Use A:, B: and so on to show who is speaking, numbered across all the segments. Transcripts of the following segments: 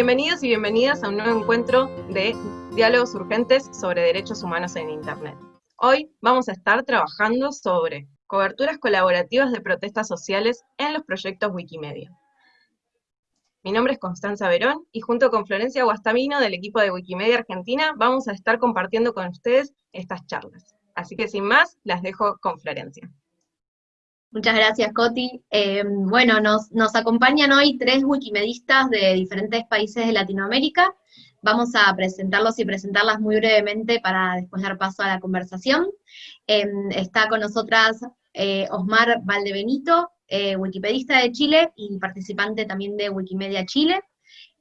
A: Bienvenidos y bienvenidas a un nuevo encuentro de diálogos urgentes sobre derechos humanos en Internet. Hoy vamos a estar trabajando sobre coberturas colaborativas de protestas sociales en los proyectos Wikimedia. Mi nombre es Constanza Verón y junto con Florencia Guastamino del equipo de Wikimedia Argentina vamos a estar compartiendo con ustedes estas charlas. Así que sin más, las dejo con Florencia.
B: Muchas gracias, Coti. Eh, bueno, nos, nos, acompañan hoy tres wikimedistas de diferentes países de Latinoamérica. Vamos a presentarlos y presentarlas muy brevemente para después dar paso a la conversación. Eh, está con nosotras eh, Osmar Valdebenito, wikipedista de Chile y participante también de Wikimedia Chile.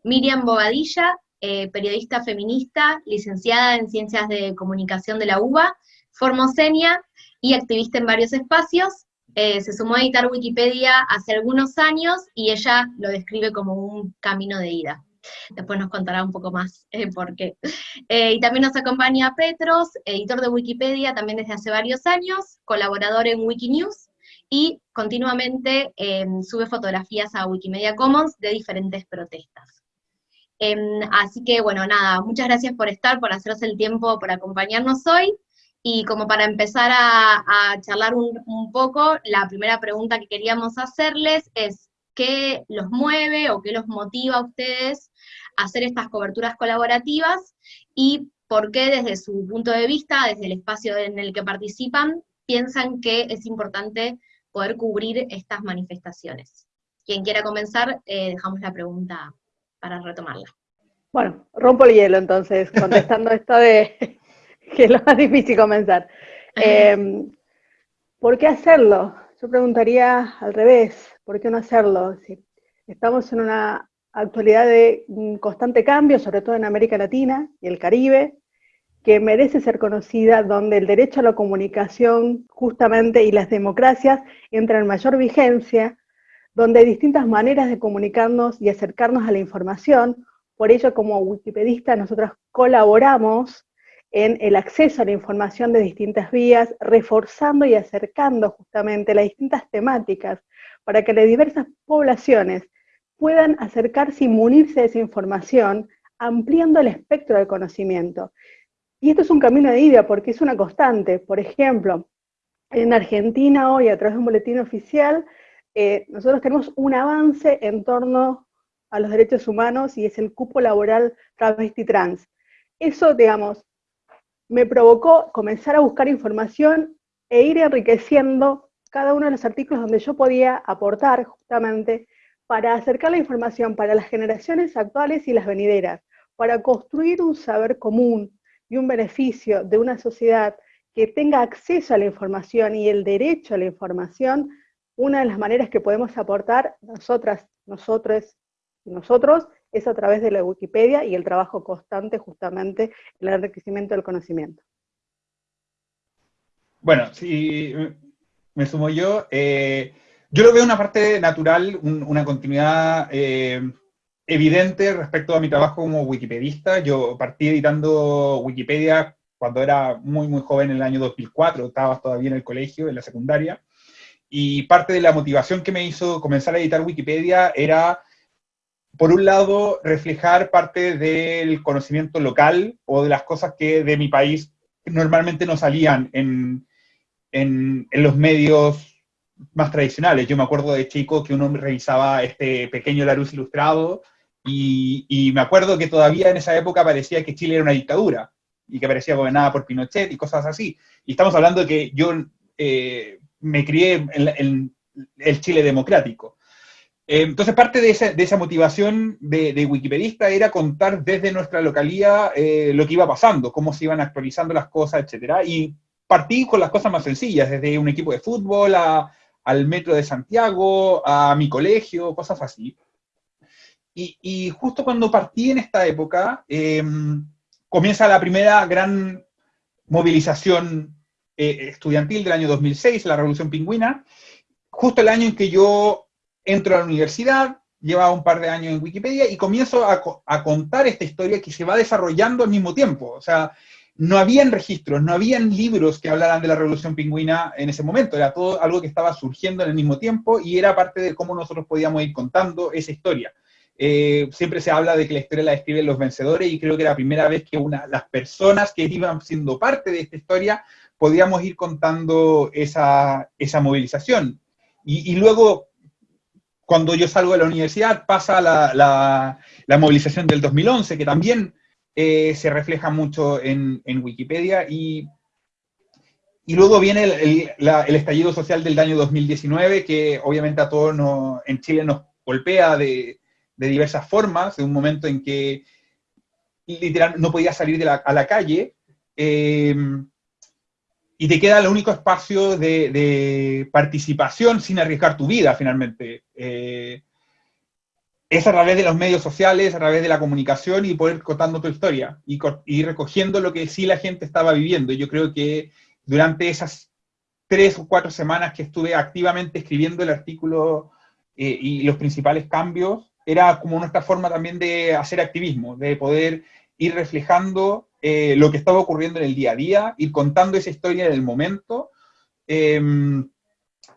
B: Miriam Bobadilla, periodista feminista, licenciada en Ciencias de Comunicación de la UBA, formosenia y activista en varios espacios, eh, se sumó a editar Wikipedia hace algunos años y ella lo describe como un camino de ida. Después nos contará un poco más eh, por qué. Eh, y también nos acompaña Petros, editor de Wikipedia también desde hace varios años, colaborador en Wikinews, y continuamente em, sube fotografías a Wikimedia Commons de diferentes protestas. Em, así que bueno, nada, muchas gracias por estar, por hacerse el tiempo, por acompañarnos hoy, y como para empezar a, charlar un, poco, la primera pregunta que queríamos hacerles es, ¿qué los mueve o qué los motiva a ustedes a hacer estas coberturas colaborativas? Y por qué desde su punto de vista, desde el espacio en el que participan, piensan que es importante poder cubrir estas manifestaciones. Quien quiera comenzar, eh, dejamos la pregunta para retomarla.
C: Bueno, rompo el hielo entonces, contestando esto de que es lo más difícil comenzar. Em, ¿Por qué hacerlo? Yo preguntaría al revés, ¿por qué no hacerlo? Si estamos en una actualidad de constante cambio, sobre todo en América Latina y el Caribe, que merece ser conocida, donde el derecho a la comunicación justamente y las democracias entran en mayor vigencia, donde hay distintas maneras de comunicarnos y acercarnos a la información. Por ello, como wikipedistas, nosotros colaboramos en el acceso a la información de distintas vías, reforzando y acercando justamente las distintas temáticas para que las diversas poblaciones puedan acercarse y munirse de esa información, ampliando el espectro del conocimiento. Y esto es un camino de ida porque es una constante. Por ejemplo, en Argentina hoy, a través de un boletín oficial, eh, nosotros tenemos un avance en torno a los derechos humanos y es el cupo laboral travesti trans. Eso, digamos, me provocó comenzar a buscar información e ir enriqueciendo cada uno de los artículos donde yo podía aportar justamente para acercar la información para las generaciones actuales y las venideras, para construir un saber común y un beneficio de una sociedad que tenga acceso a la información y el derecho a la información, una de las maneras que podemos aportar nosotras, nosotros y nosotros es a través de la Wikipedia y el trabajo constante justamente en el enriquecimiento del conocimiento.
D: Bueno, si me sumo yo, eh, yo lo veo una parte natural, una continuidad eh, evidente respecto a mi trabajo como wikipedista. Yo partí editando Wikipedia cuando era muy, muy joven, en el año 2004, estaba todavía en el colegio, en la secundaria, y parte de la motivación que me hizo comenzar a editar Wikipedia era por un lado, reflejar parte del conocimiento local o de las cosas que de mi país normalmente no salían en, en, los medios más tradicionales. Yo me acuerdo de chico que uno revisaba este pequeño Larus ilustrado y, y, me acuerdo que todavía en esa época parecía que Chile era una dictadura y que parecía gobernada por Pinochet y cosas así. Y estamos hablando de que yo eh, me crié en el Chile democrático. Eh, entonces, parte de esa, motivación de, wikipedista era contar desde nuestra localía eh, lo que iba pasando, cómo se iban actualizando las cosas, etc. Y partí con las cosas más sencillas, desde un equipo de fútbol al metro de Santiago, a mi colegio, cosas así. Y, justo cuando partí en esta época, em, comienza la primera gran movilización eh, estudiantil del año 2006, la Revolución Pingüina, justo el año en que yo entro a la universidad, llevaba un par de años en Wikipedia y comienzo a, contar esta historia que se va desarrollando al mismo tiempo. O sea, no habían registros, no habían libros que hablaran de la revolución pingüina en ese momento, era todo algo que estaba surgiendo en el mismo tiempo y era parte de cómo nosotros podíamos ir contando esa historia. eh, siempre se habla de que la historia la escriben los vencedores y creo que era la primera vez que una, las personas que iban siendo parte de esta historia podíamos ir contando esa, esa movilización. Y, luego, cuando yo salgo de la universidad, pasa la, la, movilización del 2011, que también eh, se refleja mucho en, en Wikipedia, y, y, luego viene el, el, estallido social del año 2019, que obviamente a todos no, en Chile nos golpea de, de, diversas formas, de un momento en que literal no podía salir a la calle, eh, y te queda el único espacio de, participación sin arriesgar tu vida, finalmente. Eh, es a través de los medios sociales, a través de la comunicación y poder contando tu historia y, recogiendo lo que sí la gente estaba viviendo. Yo creo que durante esas tres o cuatro semanas que estuve activamente escribiendo el artículo eh, y los principales cambios, era como nuestra forma también de hacer activismo, de poder ir reflejando eh, lo que estaba ocurriendo en el día a día, ir contando esa historia en el momento em,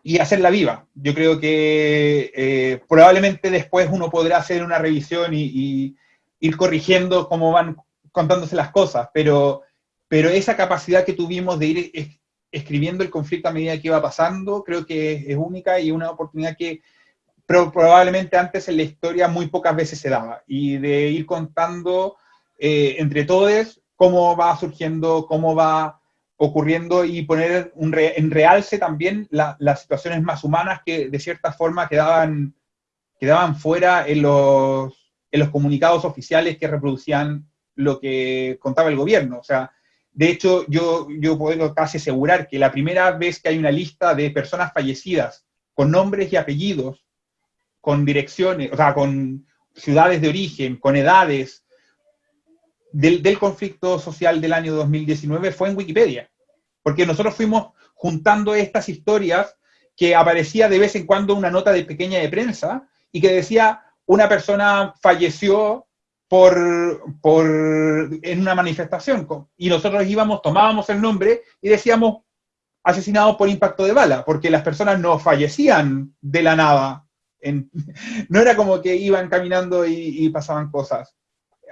D: y hacerla viva. Yo creo que eh, probablemente después uno podrá hacer una revisión y, ir corrigiendo cómo van contándose las cosas, pero, pero esa capacidad que tuvimos de ir escribiendo el conflicto a medida que iba pasando, creo que es, única y una oportunidad que probablemente antes en la historia muy pocas veces se daba, y de ir contando eh, entre todos cómo va surgiendo, cómo va ocurriendo y poner un en realce también las situaciones más humanas que de cierta forma quedaban, quedaban fuera en los, en los comunicados oficiales que reproducían lo que contaba el gobierno. O sea, de hecho, yo, yo puedo casi asegurar que la primera vez que hay una lista de personas fallecidas con nombres y apellidos, con direcciones, o sea, con ciudades de origen, con edades, del, conflicto social del año 2019 fue en Wikipedia, porque nosotros fuimos juntando estas historias que aparecía de vez en cuando una nota de pequeña de prensa y que decía una persona falleció por, por, en una manifestación. Y nosotros íbamos, tomábamos el nombre y decíamos asesinado por impacto de bala, porque las personas no fallecían de la nada. no era como que iban caminando y pasaban cosas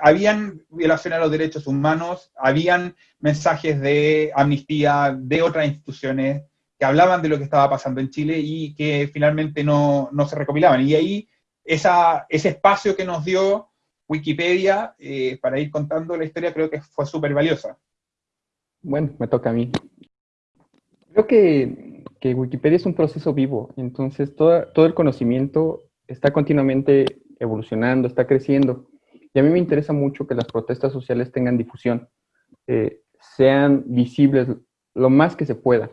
D: habían violaciones a los derechos humanos, habían mensajes de amnistía de otras instituciones que hablaban de lo que estaba pasando en Chile y que finalmente no, se recopilaban. Y ahí esa, ese espacio que nos dio Wikipedia eh, para ir contando la historia creo que fue súper valiosa.
E: Bueno, me toca a mí. Creo que, que, Wikipedia es un proceso vivo, entonces todo, todo el conocimiento está continuamente evolucionando, está creciendo. Y a mí me interesa mucho que las protestas sociales tengan difusión, eh, sean visibles lo más que se pueda.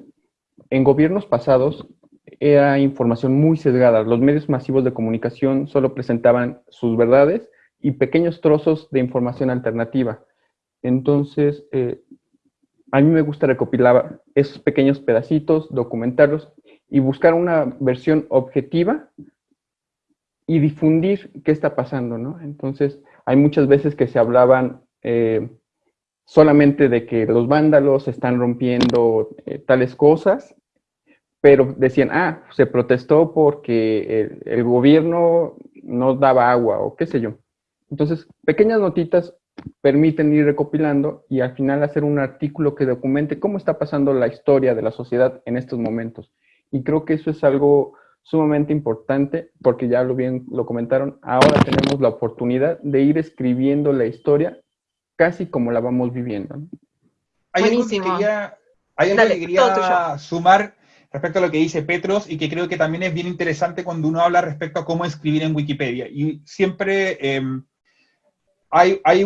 E: En gobiernos pasados era información muy sesgada. Los medios masivos de comunicación solo presentaban sus verdades y pequeños trozos de información alternativa. Entonces, eh, a mí me gusta recopilar esos pequeños pedacitos, documentarlos y buscar una versión objetiva y difundir qué está pasando, ¿no? Entonces, hay muchas veces que se hablaban eh, solamente de que los vándalos están rompiendo eh, tales cosas, pero decían, ah, se protestó porque el, gobierno no daba agua o qué sé yo. Entonces, pequeñas notitas permiten ir recopilando y al final hacer un artículo que documente cómo está pasando la historia de la sociedad en estos momentos. Y creo que eso es algo sumamente importante porque ya lo bien lo comentaron, ahora tenemos la oportunidad de ir escribiendo la historia casi como la vamos viviendo.
D: Hay algo que quería, hay algo que quería sumar respecto a lo que dice Petros y que creo que también es bien interesante cuando uno habla respecto a cómo escribir en Wikipedia. Y siempre em, hay, hay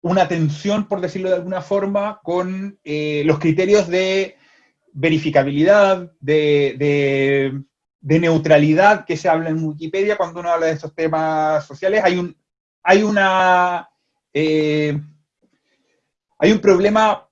D: una tensión, por decirlo de alguna forma, con eh, los criterios de verificabilidad, de, de neutralidad que se habla en Wikipedia cuando uno habla de estos temas sociales. Hay un, hay una, eh, hay un problema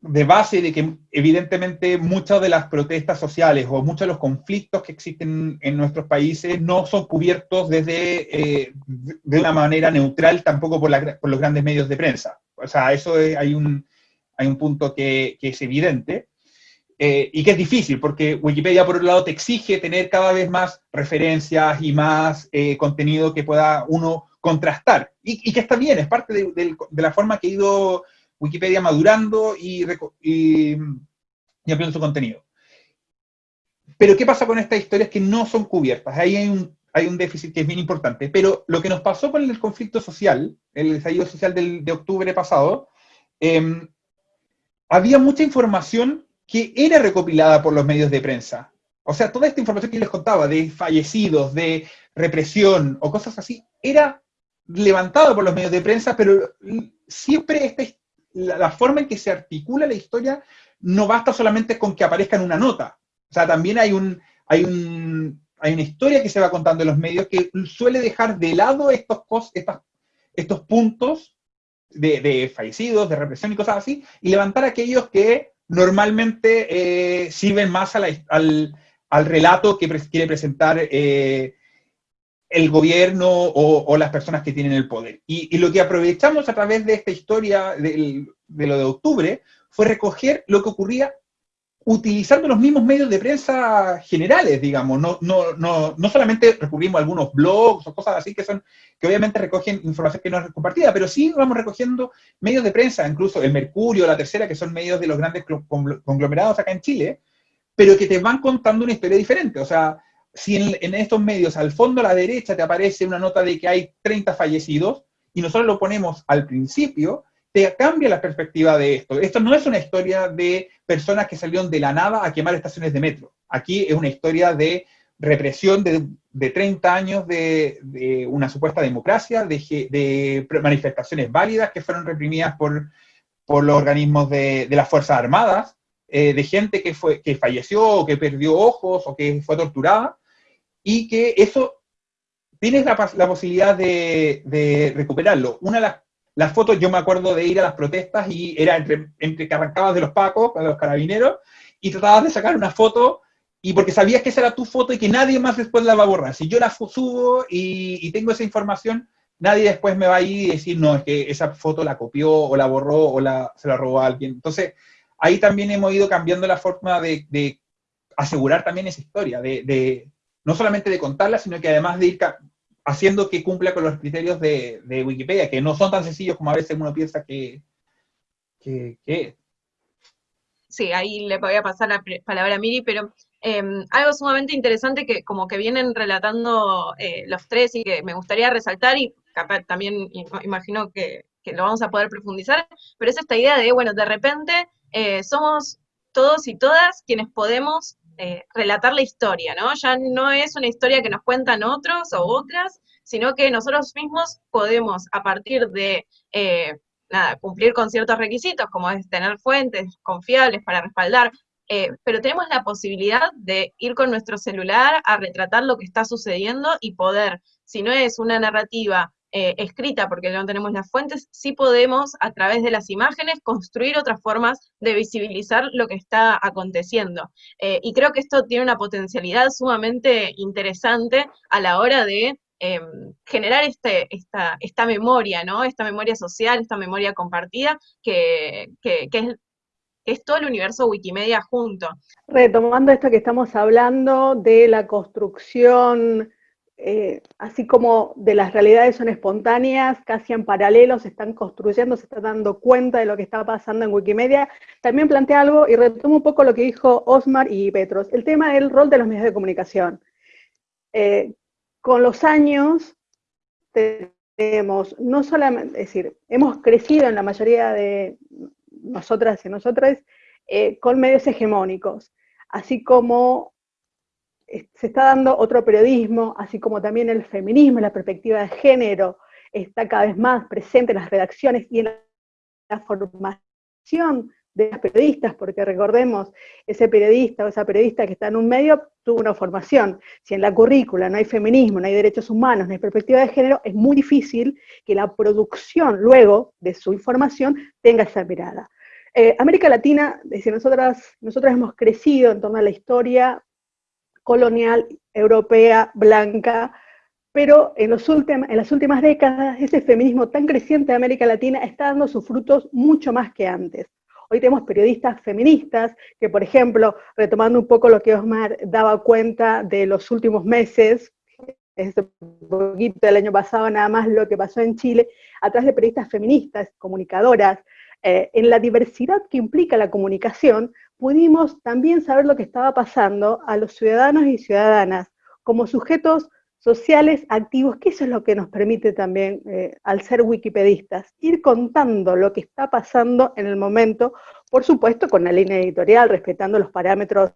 D: de base de que evidentemente muchas de las protestas sociales o muchos de los conflictos que existen en nuestros países no son cubiertos desde, eh, de una manera neutral tampoco por, los grandes medios de prensa. O sea, eso hay, un, hay un punto que es evidente. Eh, y que es difícil, porque Wikipedia, por un lado, te exige tener cada vez más referencias y más eh, contenido que pueda uno contrastar, y, que está bien, es parte de, la forma que ha ido Wikipedia madurando y, y, ampliando su contenido. Pero ¿qué pasa con estas historias que no son cubiertas? Ahí hay un, déficit que es bien importante. Pero lo que nos pasó con el conflicto social, el estallido social de octubre pasado, em, había mucha información que era recopilada por los medios de prensa. O sea, toda esta información que les contaba de fallecidos, de represión o cosas así, era levantada por los medios de prensa, pero siempre este, la, la forma en que se articula la historia no basta solamente con que aparezca en una nota. O sea, también hay, un, hay, un, hay una historia que se va contando en los medios que suele dejar de lado estos, estos puntos de, fallecidos, de represión y cosas así, y levantar aquellos que normalmente eh, sirven más al, relato que quiere presentar eh, el gobierno o, las personas que tienen el poder. Y, lo que aprovechamos a través de esta historia de lo de octubre fue recoger lo que ocurría utilizando los mismos medios de prensa generales, digamos, no, no, no, no solamente recurrimos a algunos blogs o cosas así que son, que obviamente recogen información que no es compartida, pero sí vamos recogiendo medios de prensa, incluso el Mercurio, la Tercera, que son medios de los grandes conglomerados acá en Chile, pero que te van contando una historia diferente. O sea, si en, en estos medios al fondo a la derecha te aparece una nota de que hay 30 fallecidos, y nosotros lo ponemos al principio, te cambia la perspectiva de esto. Esto no es una historia de personas que salieron de la nada a quemar estaciones de metro. Aquí es una historia de represión de, de 30 años de, una supuesta democracia, de, manifestaciones válidas que fueron reprimidas por, por los organismos de, las Fuerzas Armadas, eh, de gente que, fue, que falleció o que perdió ojos o que fue torturada, y que eso tienes la, la posibilidad de, recuperarlo. Una de las las fotos, yo me acuerdo de ir a las protestas y era entre, entre que arrancabas de los pacos, de los carabineros, y tratabas de sacar una foto, y porque sabías que esa era tu foto y que nadie más después la va a borrar. Si yo la subo y, tengo esa información, nadie después me va a ir y decir, no, es que esa foto la copió o la borró o la, se la robó a alguien. Entonces, ahí también hemos ido cambiando la forma de, asegurar también esa historia, de, de, no solamente de contarla, sino que además de ir haciendo que cumpla con los criterios de, Wikipedia, que no son tan sencillos como a veces uno piensa que, que,
A: Sí, ahí le voy a pasar la palabra a Miri, pero em, algo sumamente interesante que como que vienen relatando eh, los tres y que me gustaría resaltar y también imagino que, lo vamos a poder profundizar, pero es esta idea de, bueno, de repente eh, somos todos y todas quienes podemos eh, relatar la historia, ¿no? Ya no es una historia que nos cuentan otros o otras, sino que nosotros mismos podemos, a partir de eh, cumplir con ciertos requisitos, como es tener fuentes confiables para respaldar, eh, pero tenemos la posibilidad de ir con nuestro celular a retratar lo que está sucediendo y poder, si no es una narrativa eh, escrita porque no tenemos las fuentes, sí podemos a través de las imágenes construir otras formas de visibilizar lo que está aconteciendo. Eh, y creo que esto tiene una potencialidad sumamente interesante a la hora de em, generar este, esta, esta memoria, ¿no? Esta memoria social, esta memoria compartida, que, que, es es todo el universo Wikimedia junto.
C: Retomando esto que estamos hablando de la construcción eh, así como de las realidades son espontáneas, casi en paralelo, se están construyendo, se está dando cuenta de lo que está pasando en Wikimedia, también plantea algo y retomo un poco lo que dijo Osmar y Petros, el tema del rol de los medios de comunicación. Eh, con los años tenemos, no solamente, es decir, hemos crecido en la mayoría de nosotras y nosotras eh, con medios hegemónicos, así como se está dando otro periodismo, así como también el feminismo, la perspectiva de género está cada vez más presente en las redacciones y en la formación de los periodistas, porque recordemos, ese periodista o esa periodista que está en un medio tuvo una formación. Si en la currícula no hay feminismo, no hay derechos humanos, no hay perspectiva de género, es muy difícil que la producción luego de su información tenga esa mirada. Eh, América Latina, nosotras hemos crecido en torno a la historia colonial, europea, blanca, pero en, las últimas décadas ese feminismo tan creciente de América Latina está dando sus frutos mucho más que antes. Hoy tenemos periodistas feministas que, por ejemplo, retomando un poco lo que Osmar daba cuenta de los últimos meses, este poquito del año pasado nada más lo que pasó en Chile, a través de periodistas feministas, comunicadoras, eh, en la diversidad que implica la comunicación, pudimos también saber lo que estaba pasando a los ciudadanos y ciudadanas como sujetos sociales activos, que eso es lo que nos permite también, eh, al ser wikipedistas, ir contando lo que está pasando en el momento, por supuesto con la línea editorial, respetando los parámetros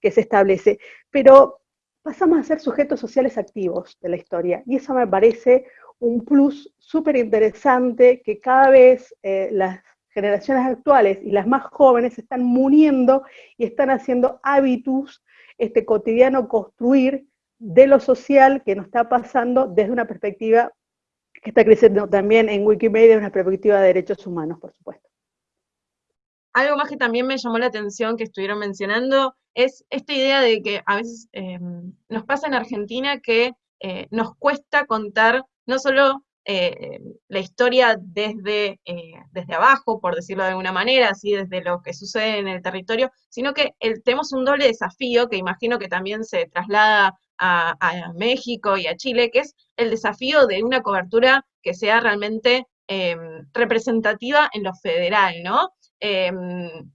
C: que se establece, pero pasamos a ser sujetos sociales activos de la historia, y eso me parece un plus súper interesante que cada vez eh, las generaciones actuales y las más jóvenes están muriendo y están haciendo hábitos este cotidiano construir de lo social que nos está pasando desde una perspectiva que está creciendo también en Wikimedia, una perspectiva de derechos humanos, por supuesto.
A: Algo más que también me llamó la atención que estuvieron mencionando es esta idea de que a veces eh, nos pasa en Argentina que eh, nos cuesta contar no solo eh, la historia desde, desde abajo, por decirlo de alguna manera, así desde lo que sucede en el territorio, sino que tenemos un doble desafío que imagino que también se traslada a, México y a Chile, que es el desafío de una cobertura que sea realmente em, representativa en lo federal, ¿no?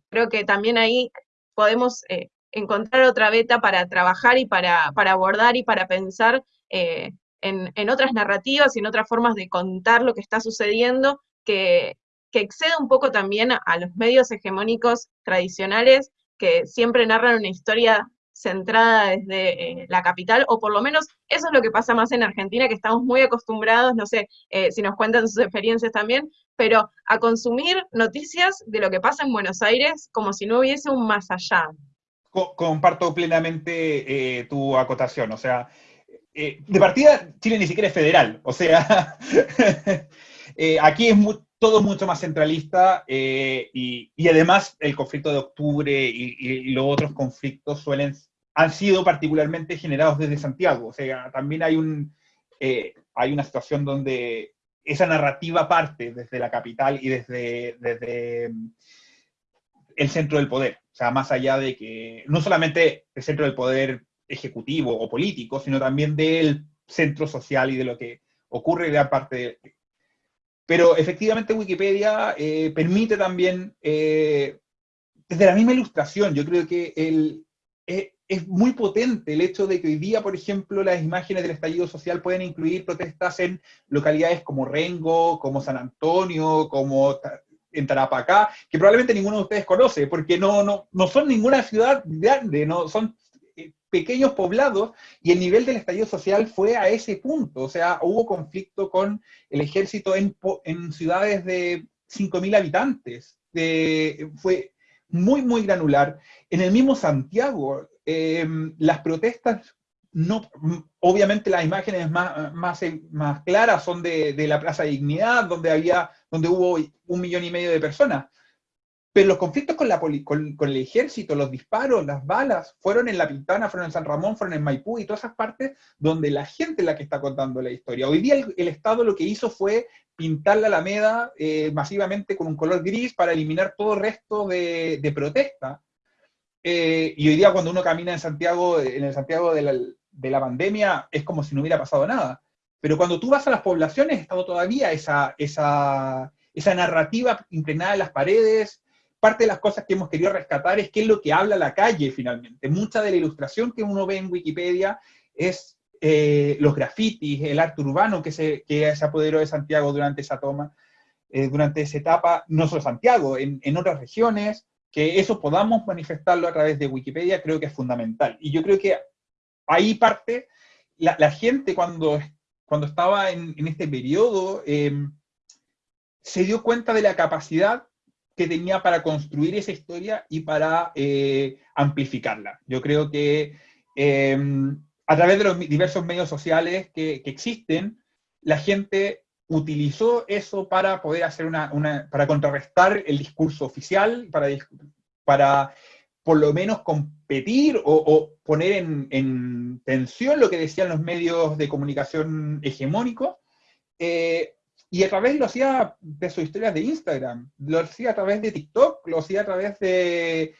A: Creo que también ahí podemos eh, encontrar otra beta para trabajar y para, abordar y para pensar eh, en, otras narrativas y en otras formas de contar lo que está sucediendo que, que exceda un poco también a los medios hegemónicos tradicionales que siempre narran una historia centrada desde eh, la capital, o por lo menos eso es lo que pasa más en Argentina, que estamos muy acostumbrados, no sé eh, si nos cuentan sus experiencias también, pero a consumir noticias de lo que pasa en Buenos Aires como si no hubiese un más allá.
D: Comparto plenamente eh, tu acotación, o sea, de partida Chile ni siquiera es federal, o sea, aquí es todo mucho más centralista eh, y, además el conflicto de octubre y, los otros conflictos suelen, han sido particularmente generados desde Santiago. O sea, también hay, un, eh, hay una situación donde esa narrativa parte desde la capital y desde, desde mm, el centro del poder. O sea, más allá de que no solamente el centro del poder ejecutivo o político, sino también del centro social y de lo que ocurre en gran parte pero efectivamente Wikipedia eh, permite también, eh, desde la misma ilustración, yo creo que el, eh, es muy potente el hecho de que hoy día, por ejemplo, las imágenes del estallido social pueden incluir protestas en localidades como Rengo, como San Antonio, como en Tarapacá, que probablemente ninguno de ustedes conoce, porque no, no, no son ninguna ciudad grande, no son pequeños poblados y el nivel del estallido social fue a ese punto. O sea, hubo conflicto con el ejército en, ciudades de 5.000 habitantes. fue muy, muy granular. En el mismo Santiago, em, las protestas, no, obviamente las imágenes más, más, más claras son de, de, la Plaza de Dignidad, donde, había, donde hubo un millón y medio de personas pero los conflictos con, la con, el ejército, los disparos, las balas, fueron en La Pintana, fueron en San Ramón, fueron en Maipú y todas esas partes donde la gente es la que está contando la historia. Hoy día el, Estado lo que hizo fue pintar la Alameda eh, masivamente con un color gris para eliminar todo resto de, protesta. Eh, y hoy día cuando uno camina en Santiago, en el Santiago de la, de la pandemia, es como si no hubiera pasado nada. Pero cuando tú vas a las poblaciones, está todavía esa, esa, esa narrativa impregnada en las paredes, parte de las cosas que hemos querido rescatar es qué es lo que habla la calle finalmente. Mucha de la ilustración que uno ve en Wikipedia es eh, los grafitis, el arte urbano que se, que se apoderó de Santiago durante esa toma, eh, durante esa etapa, no solo Santiago, en, en, otras regiones, que eso podamos manifestarlo a través de Wikipedia creo que es fundamental. Y yo creo que ahí parte la, la gente cuando, cuando estaba en, en este periodo, eh, se dio cuenta de la capacidad que tenía para construir esa historia y para eh, amplificarla. Yo creo que em, a través de los diversos medios sociales que, existen, la gente utilizó eso para poder hacer una, para contrarrestar el discurso oficial, para, para por lo menos competir o, poner en, en, tensión lo que decían los medios de comunicación hegemónicos, eh, y a través lo hacía de sus historias de Instagram, lo hacía a través de TikTok, lo hacía a través de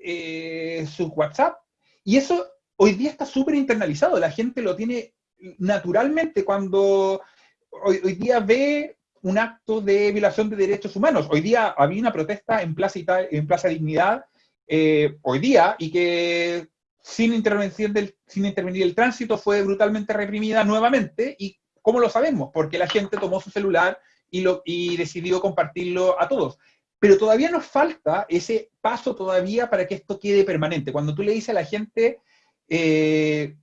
D: eh, su WhatsApp. Y eso hoy día está súper internalizado, la gente lo tiene naturalmente cuando hoy, día ve un acto de violación de derechos humanos. Hoy día había una protesta en Plaza, en Plaza Dignidad, eh, hoy día, y que sin, intervención del, sin intervenir el tránsito fue brutalmente reprimida nuevamente. ¿Y cómo lo sabemos? Porque la gente tomó su celular y, decidió compartirlo a todos. Pero todavía nos falta ese paso todavía para que esto quede permanente. Cuando tú le dices a la gente, eh,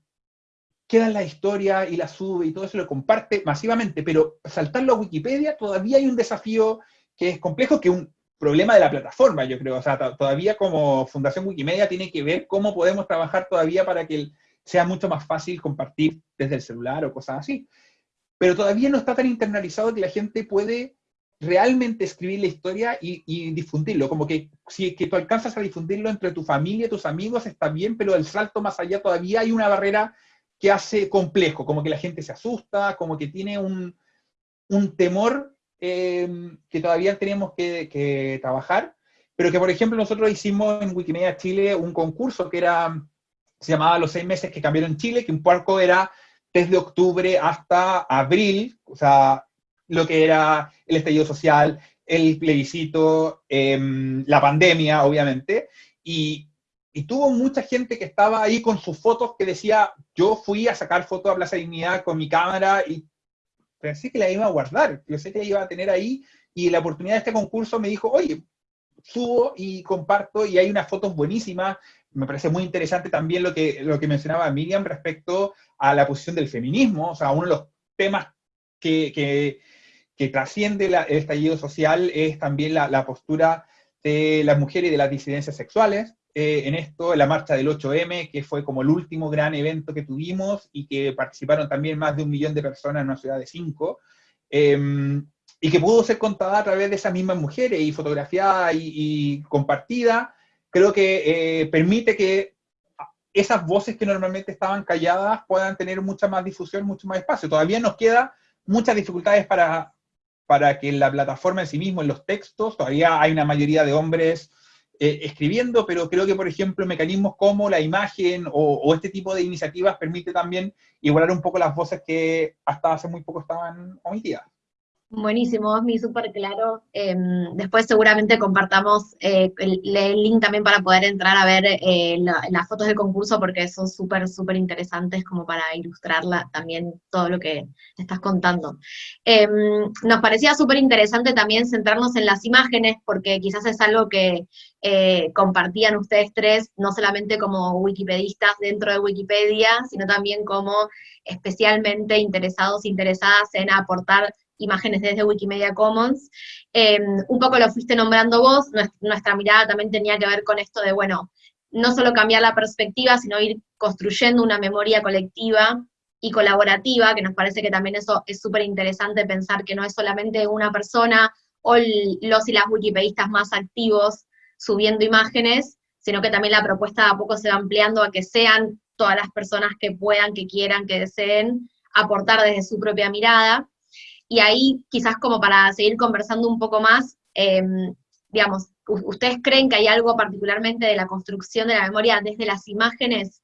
D: queda la historia y la sube y todo eso lo comparte masivamente, pero saltarlo a Wikipedia todavía hay un desafío que es complejo, que un problema de la plataforma, yo creo. O sea, todavía como Fundación Wikimedia tiene que ver cómo podemos trabajar todavía para que sea mucho más fácil compartir desde el celular o cosas así. Pero todavía no está tan internalizado que la gente puede realmente escribir la historia y, difundirlo. Como que si que tú alcanzas a difundirlo entre tu familia, tus amigos, está bien, pero el salto más allá todavía hay una barrera que hace complejo, como que la gente se asusta, como que tiene un, temor eh, que todavía tenemos que, trabajar, pero que por ejemplo nosotros hicimos en Wikimedia Chile un concurso que era, se llamaba Los seis meses que cambiaron Chile, que un poco era desde octubre hasta abril, o sea, lo que era el estallido social, el plebiscito, em, la pandemia, obviamente, y, tuvo mucha gente que estaba ahí con sus fotos que decía, yo fui a sacar fotos a Plaza Dignidad con mi cámara y pensé que la iba a guardar, pensé que la iba a tener ahí y la oportunidad de este concurso me dijo, oye, subo y comparto y hay unas fotos buenísimas. Me parece muy interesante también lo que, lo que mencionaba Miriam respecto a la posición del feminismo, o sea, uno de los temas que, que, trasciende el estallido social es también la, la postura de las mujeres y de las disidencias sexuales, eh, en esto, la marcha del 8M, que fue como el último gran evento que tuvimos y que participaron también más de un millón de personas en una ciudad de cinco, em, y que pudo ser contada a través de esas mismas mujeres y fotografiada y, compartida, creo que eh, permite que esas voces que normalmente estaban calladas puedan tener mucha más difusión, mucho más espacio. Todavía nos queda muchas dificultades para, para que la plataforma en sí mismo, en los textos, todavía hay una mayoría de hombres eh, escribiendo, pero creo que, por ejemplo, mecanismos como la imagen o, este tipo de iniciativas permite también igualar un poco las voces que hasta hace muy poco estaban omitidas.
B: Buenísimo, Osmi, súper claro. Em, después seguramente compartamos eh, el, link también para poder entrar a ver eh, las fotos del concurso porque son súper, súper interesantes como para ilustrarla también todo lo que estás contando. Em, nos parecía súper interesante también centrarnos en las imágenes porque quizás es algo que eh, compartían ustedes tres, no solamente como wikipedistas dentro de Wikipedia, sino también como especialmente interesados, interesadas en aportar imágenes desde Wikimedia Commons. Em, un poco lo fuiste nombrando vos, nuestra, mirada también tenía que ver con esto de, bueno, no solo cambiar la perspectiva, sino ir construyendo una memoria colectiva y colaborativa, que nos parece que también eso es súper interesante pensar que no es solamente una persona o los y las wikipedistas más activos subiendo imágenes, sino que también la propuesta a poco se va ampliando a que sean todas las personas que puedan, que quieran, que deseen aportar desde su propia mirada. Y ahí, quizás como para seguir conversando un poco más, em, digamos, ¿ustedes creen que hay algo particularmente de la construcción de la memoria desde las imágenes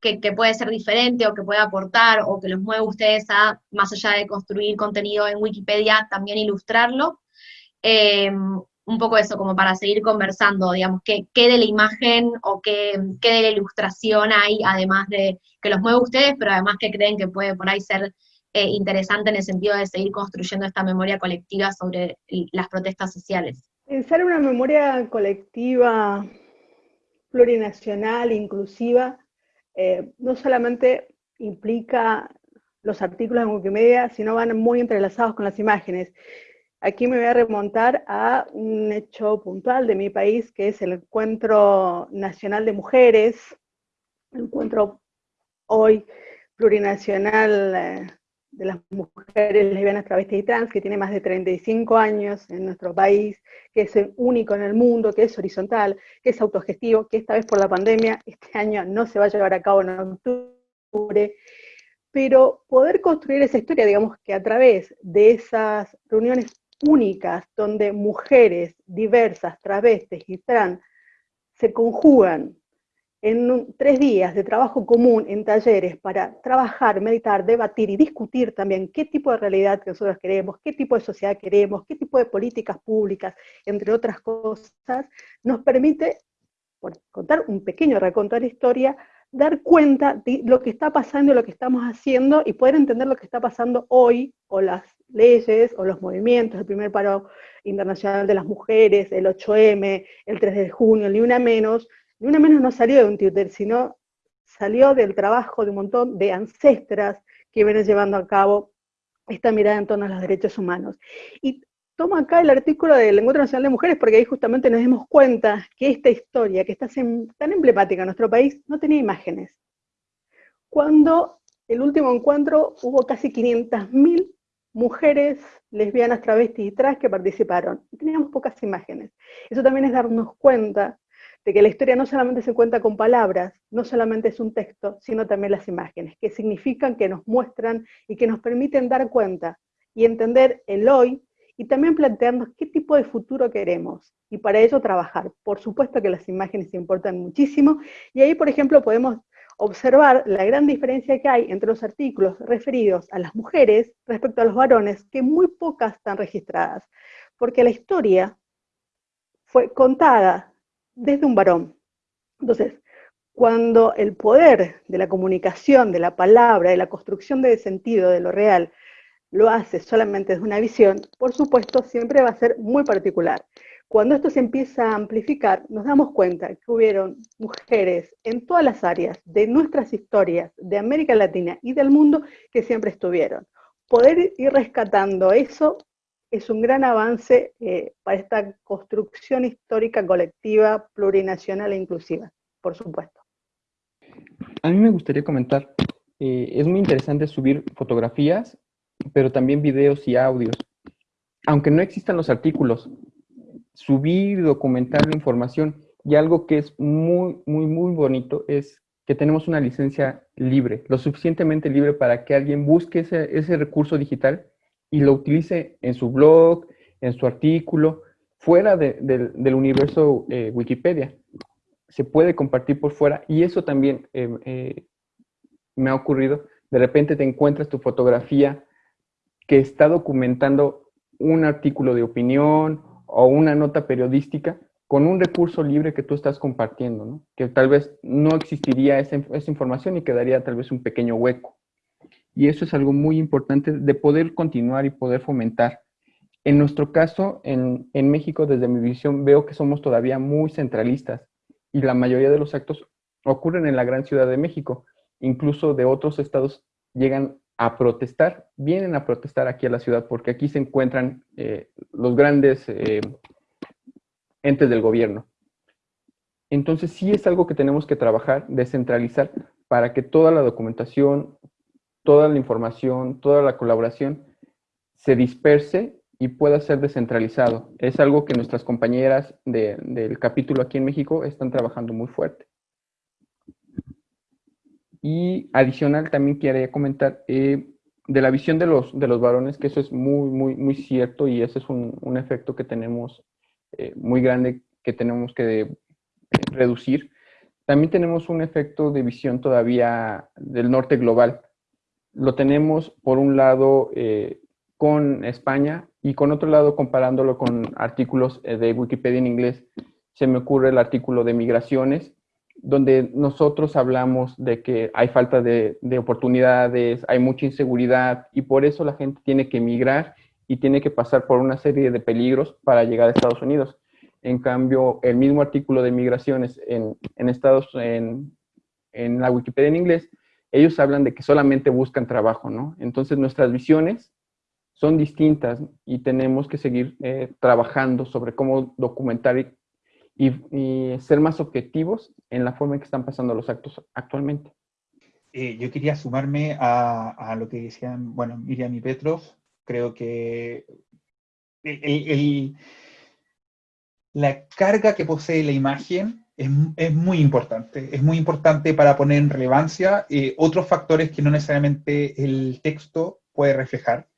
B: que, puede ser diferente o que puede aportar o que los mueve ustedes a, más allá de construir contenido en Wikipedia, también ilustrarlo? Em, un poco eso, como para seguir conversando, digamos, qué, qué de la imagen o qué, de la ilustración hay, además de que los mueve ustedes, pero además que creen que puede por ahí ser eh, interesante en el sentido de seguir construyendo esta memoria colectiva sobre las protestas sociales.
C: Pensar una memoria colectiva plurinacional, inclusiva, eh, no solamente implica los artículos en Wikimedia, sino van muy entrelazados con las imágenes. Aquí me voy a remontar a un hecho puntual de mi país, que es el Encuentro Nacional de Mujeres, el encuentro hoy plurinacional eh, de las mujeres lesbianas, travestis y trans, que tiene más de 35 años en nuestro país, que es el único en el mundo, que es horizontal, que es autogestivo, que esta vez por la pandemia, este año no se va a llevar a cabo en octubre, pero poder construir esa historia, digamos que a través de esas reuniones únicas, donde mujeres diversas, travestis y trans se conjugan en tres días de trabajo común en talleres para trabajar, meditar, debatir y discutir también qué tipo de realidad que nosotros queremos, qué tipo de sociedad queremos, qué tipo de políticas públicas, entre otras cosas, nos permite, por contar un pequeño reconto de la historia, dar cuenta de lo que está pasando lo que estamos haciendo y poder entender lo que está pasando hoy, o las leyes, o los movimientos, el primer paro internacional de las mujeres, el 8M, el 3 de junio, ni una menos, ni una menos no salió de un Twitter, sino salió del trabajo de un montón de ancestras que vienen llevando a cabo esta mirada en torno a los derechos humanos. Y tomo acá el artículo del Encuentro Nacional de Mujeres porque ahí justamente nos dimos cuenta que esta historia, que está tan emblemática en nuestro país, no tenía imágenes. Cuando el último encuentro hubo casi 500.000 mujeres lesbianas, travestis y trans que participaron, teníamos pocas imágenes. Eso también es darnos cuenta de que la historia no solamente se cuenta con palabras, no solamente es un texto, sino también las imágenes, que significan, que nos muestran y que nos permiten dar cuenta y entender el hoy y también plantearnos qué tipo de futuro queremos y para ello trabajar. Por supuesto que las imágenes importan muchísimo y ahí, por ejemplo, podemos observar la gran diferencia que hay entre los artículos referidos a las mujeres respecto a los varones, que muy pocas están registradas, porque la historia fue contada desde un varón. Entonces, cuando el poder de la comunicación, de la palabra, de la construcción de sentido, de lo real, lo hace solamente desde una visión, por supuesto, siempre va a ser muy particular. Cuando esto se empieza a amplificar, nos damos cuenta que hubieron mujeres en todas las áreas de nuestras historias, de América Latina y del mundo, que siempre estuvieron. Poder ir rescatando eso es un gran avance eh, para esta construcción histórica colectiva, plurinacional e inclusiva, por supuesto.
E: A mí me gustaría comentar, eh, es muy interesante subir fotografías, pero también videos y audios. Aunque no existan los artículos, subir documentar la información, y algo que es muy, muy, muy bonito es que tenemos una licencia libre, lo suficientemente libre para que alguien busque ese recurso digital y lo utilice en su blog, en su artículo, fuera del universo eh, Wikipedia. Se puede compartir por fuera y eso también eh, eh, me ha ocurrido. De repente te encuentras tu fotografía que está documentando un artículo de opinión o una nota periodística con un recurso libre que tú estás compartiendo, ¿no? que tal vez no existiría esa, esa información y quedaría tal vez un pequeño hueco. Y eso es algo muy importante de poder continuar y poder fomentar. En nuestro caso, en, México, desde mi visión, veo que somos todavía muy centralistas y la mayoría de los actos ocurren en la gran ciudad de México. Incluso de otros estados llegan a protestar, vienen a protestar aquí a la ciudad porque aquí se encuentran eh, los grandes eh, entes del gobierno. Entonces sí es algo que tenemos que trabajar, descentralizar, para que toda la documentación, toda la información, toda la colaboración se disperse y pueda ser descentralizado. Es algo que nuestras compañeras del capítulo aquí en México están trabajando muy fuerte. Y adicional también quería comentar eh, de la visión de los, de los varones, que eso es muy, muy, muy cierto y ese es un, efecto que tenemos eh, muy grande que tenemos que eh, reducir. También tenemos un efecto de visión todavía del norte global lo tenemos por un lado eh, con España y con otro lado comparándolo con artículos eh, de Wikipedia en inglés. Se me ocurre el artículo de migraciones, donde nosotros hablamos de que hay falta de, oportunidades, hay mucha inseguridad y por eso la gente tiene que emigrar y tiene que pasar por una serie de peligros para llegar a Estados Unidos. En cambio, el mismo artículo de migraciones en, Estados, en, en la Wikipedia en inglés ellos hablan de que solamente buscan trabajo, ¿no? Entonces nuestras visiones son distintas y tenemos que seguir eh, trabajando sobre cómo documentar y, ser más objetivos en la forma en que están pasando los actos actualmente.
D: Eh, yo quería sumarme a, lo que decían, bueno, Miriam y Petrov. Creo que la carga que posee la imagen es, muy importante. Es muy importante para poner en relevancia eh, otros factores que no necesariamente el texto puede reflejar.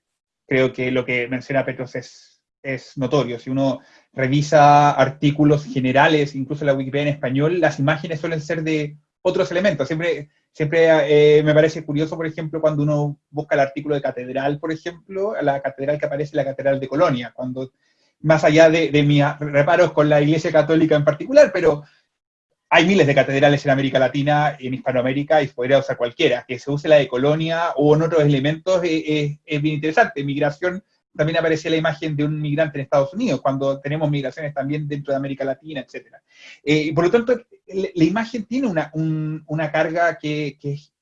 D: Creo que lo que menciona Petros es es notorio. Si uno revisa artículos generales, incluso la Wikipedia en español, las imágenes suelen ser de otros elementos. Siempre, siempre eh, me parece curioso, por ejemplo, cuando uno busca el artículo de catedral, por ejemplo, la catedral que aparece la catedral de Colonia, cuando más allá de, de mis reparos con la Iglesia Católica en particular, pero hay miles de catedrales en América Latina, en Hispanoamérica, y podría usar cualquiera. Que se use la de Colonia o en otros elementos es, es bien interesante. Migración también aparecía la imagen de un migrante en Estados Unidos, cuando tenemos migraciones también dentro de América Latina, etc. Eh, por lo tanto, la, imagen tiene una, una carga que, es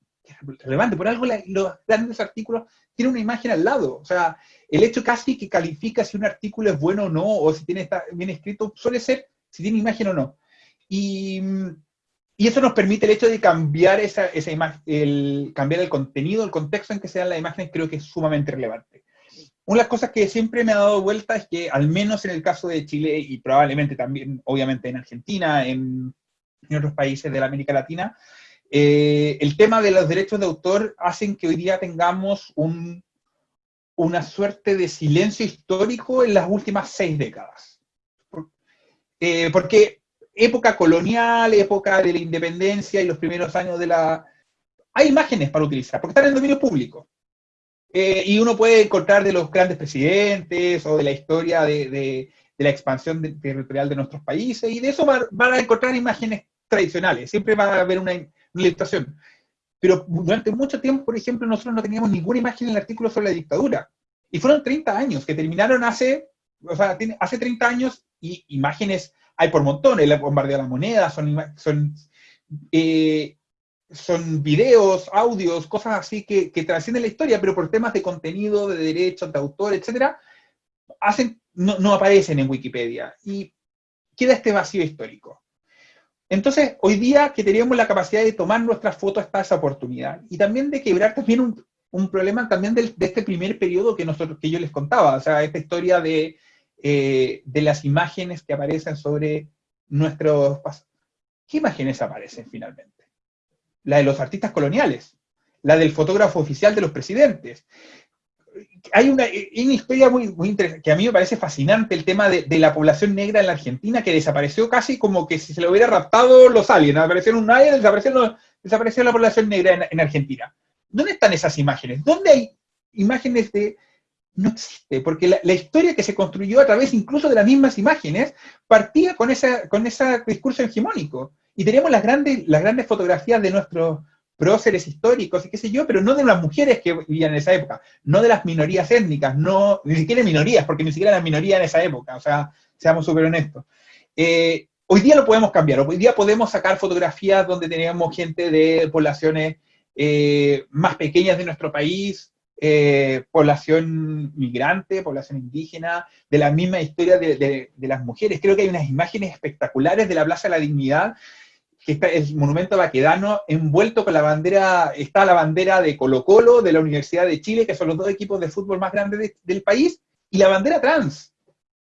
D: relevante. Por algo los grandes artículos tienen una imagen al lado. O sea, el hecho casi que califica si un artículo es bueno o no, o si tiene está bien escrito, suele ser si tiene imagen o no. Y, y eso nos permite el hecho de cambiar esa, esa imagen, el, cambiar el contenido, el contexto en que se dan las imágenes, creo que es sumamente relevante. Una de las cosas que siempre me ha dado vuelta es que, al menos en el caso de Chile y probablemente también, obviamente, en Argentina, en, en otros países de la América Latina, eh, el tema de los derechos de autor hacen que hoy día tengamos un, una suerte de silencio histórico en las últimas seis décadas. Eh, porque época colonial, época de la independencia y los primeros años de la... Hay imágenes para utilizar, porque están en dominio público. Eh, y uno puede encontrar de los grandes presidentes o de la historia de, de, la expansión territorial de nuestros países, y de eso van, a encontrar imágenes tradicionales, siempre va a haber una, ilustración. Pero durante mucho tiempo, por ejemplo, nosotros no teníamos ninguna imagen en el artículo sobre la dictadura. Y fueron 30 años, que terminaron hace, o sea, hace 30 años, y imágenes hay por montones, el bombardeo de la moneda, son, son eh, son videos, audios, cosas así que, que, trascienden la historia, pero por temas de contenido, de derechos, de autor, etcétera, hacen, no, no, aparecen en Wikipedia. Y queda este vacío histórico. Entonces, hoy día que teníamos la capacidad de tomar nuestras fotos está esa oportunidad. Y también de quebrar también un, un problema también del, de este primer periodo que, nosotros, que yo les contaba. O sea, esta historia de, eh, de las imágenes que aparecen sobre nuestros... ¿Qué imágenes aparecen finalmente? la de los artistas coloniales, la del fotógrafo oficial de los presidentes. Hay una, historia muy, muy interesante, que a mí me parece fascinante, el tema de, la población negra en la Argentina, que desapareció casi como que si se lo hubiera raptado los aliens, aparecieron un alien, desapareció, desapareció la población negra en, Argentina. ¿Dónde están esas imágenes? ¿Dónde hay imágenes de, no existe, porque la, historia que se construyó a través incluso de las mismas imágenes partía con, esa, con ese discurso hegemónico. Y tenemos las grandes, las grandes fotografías de nuestros próceres históricos y qué sé yo, pero no de las mujeres que vivían en esa época, no de las minorías étnicas, no, ni siquiera minorías, porque ni siquiera eran minorías en esa época, o sea, seamos súper honestos. Eh, hoy día lo podemos cambiar, hoy día podemos sacar fotografías donde tenemos gente de poblaciones eh, más pequeñas de nuestro país, eh, población migrante, población indígena, de la misma historia de, las mujeres. Creo que hay unas imágenes espectaculares de la Plaza de la Dignidad que está el monumento baquedano envuelto con la bandera, está la bandera de Colo Colo, de la Universidad de Chile, que son los dos equipos de fútbol más grandes del país, y la bandera trans.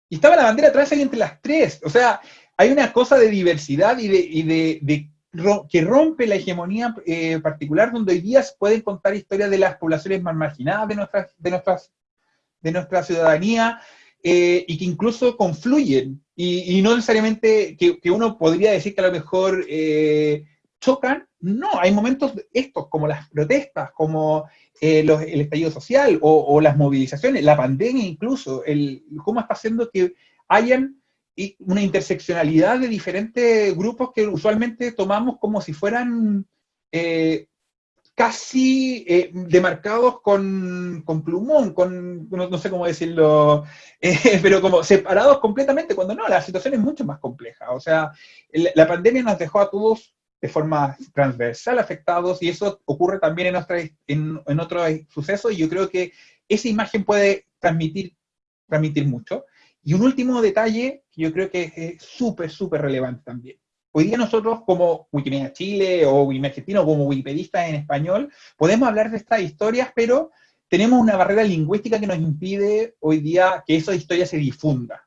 D: Y estaba la bandera trans ahí entre las tres. O sea, hay una cosa de diversidad y de que rompe la hegemonía eh, particular, donde hoy día se pueden contar historias de las poblaciones más marginadas de, nuestras, de, nuestras, de nuestra ciudadanía, eh, y que incluso confluyen, y, no necesariamente que, uno podría decir que a lo mejor eh, chocan, no, hay momentos estos, como las protestas, como el estallido social, o, o, las movilizaciones, la pandemia incluso, el, cómo está haciendo que hayan una interseccionalidad de diferentes grupos que usualmente tomamos como si fueran eh, casi eh, demarcados con, con, plumón, con, no, no, sé cómo decirlo, eh, pero como separados completamente, cuando no, la situación es mucho más compleja. O sea, la pandemia nos dejó a todos de forma transversal afectados y eso ocurre también en, otra, en, en otros sucesos y yo creo que esa imagen puede transmitir, transmitir mucho. Y un último detalle que yo creo que es súper, súper relevante también. Hoy día nosotros como Wikimedia Chile o Wikimedia Argentina o como wikipedistas en español podemos hablar de estas historias, pero tenemos una barrera lingüística que nos impide hoy día que esa historia se difunda.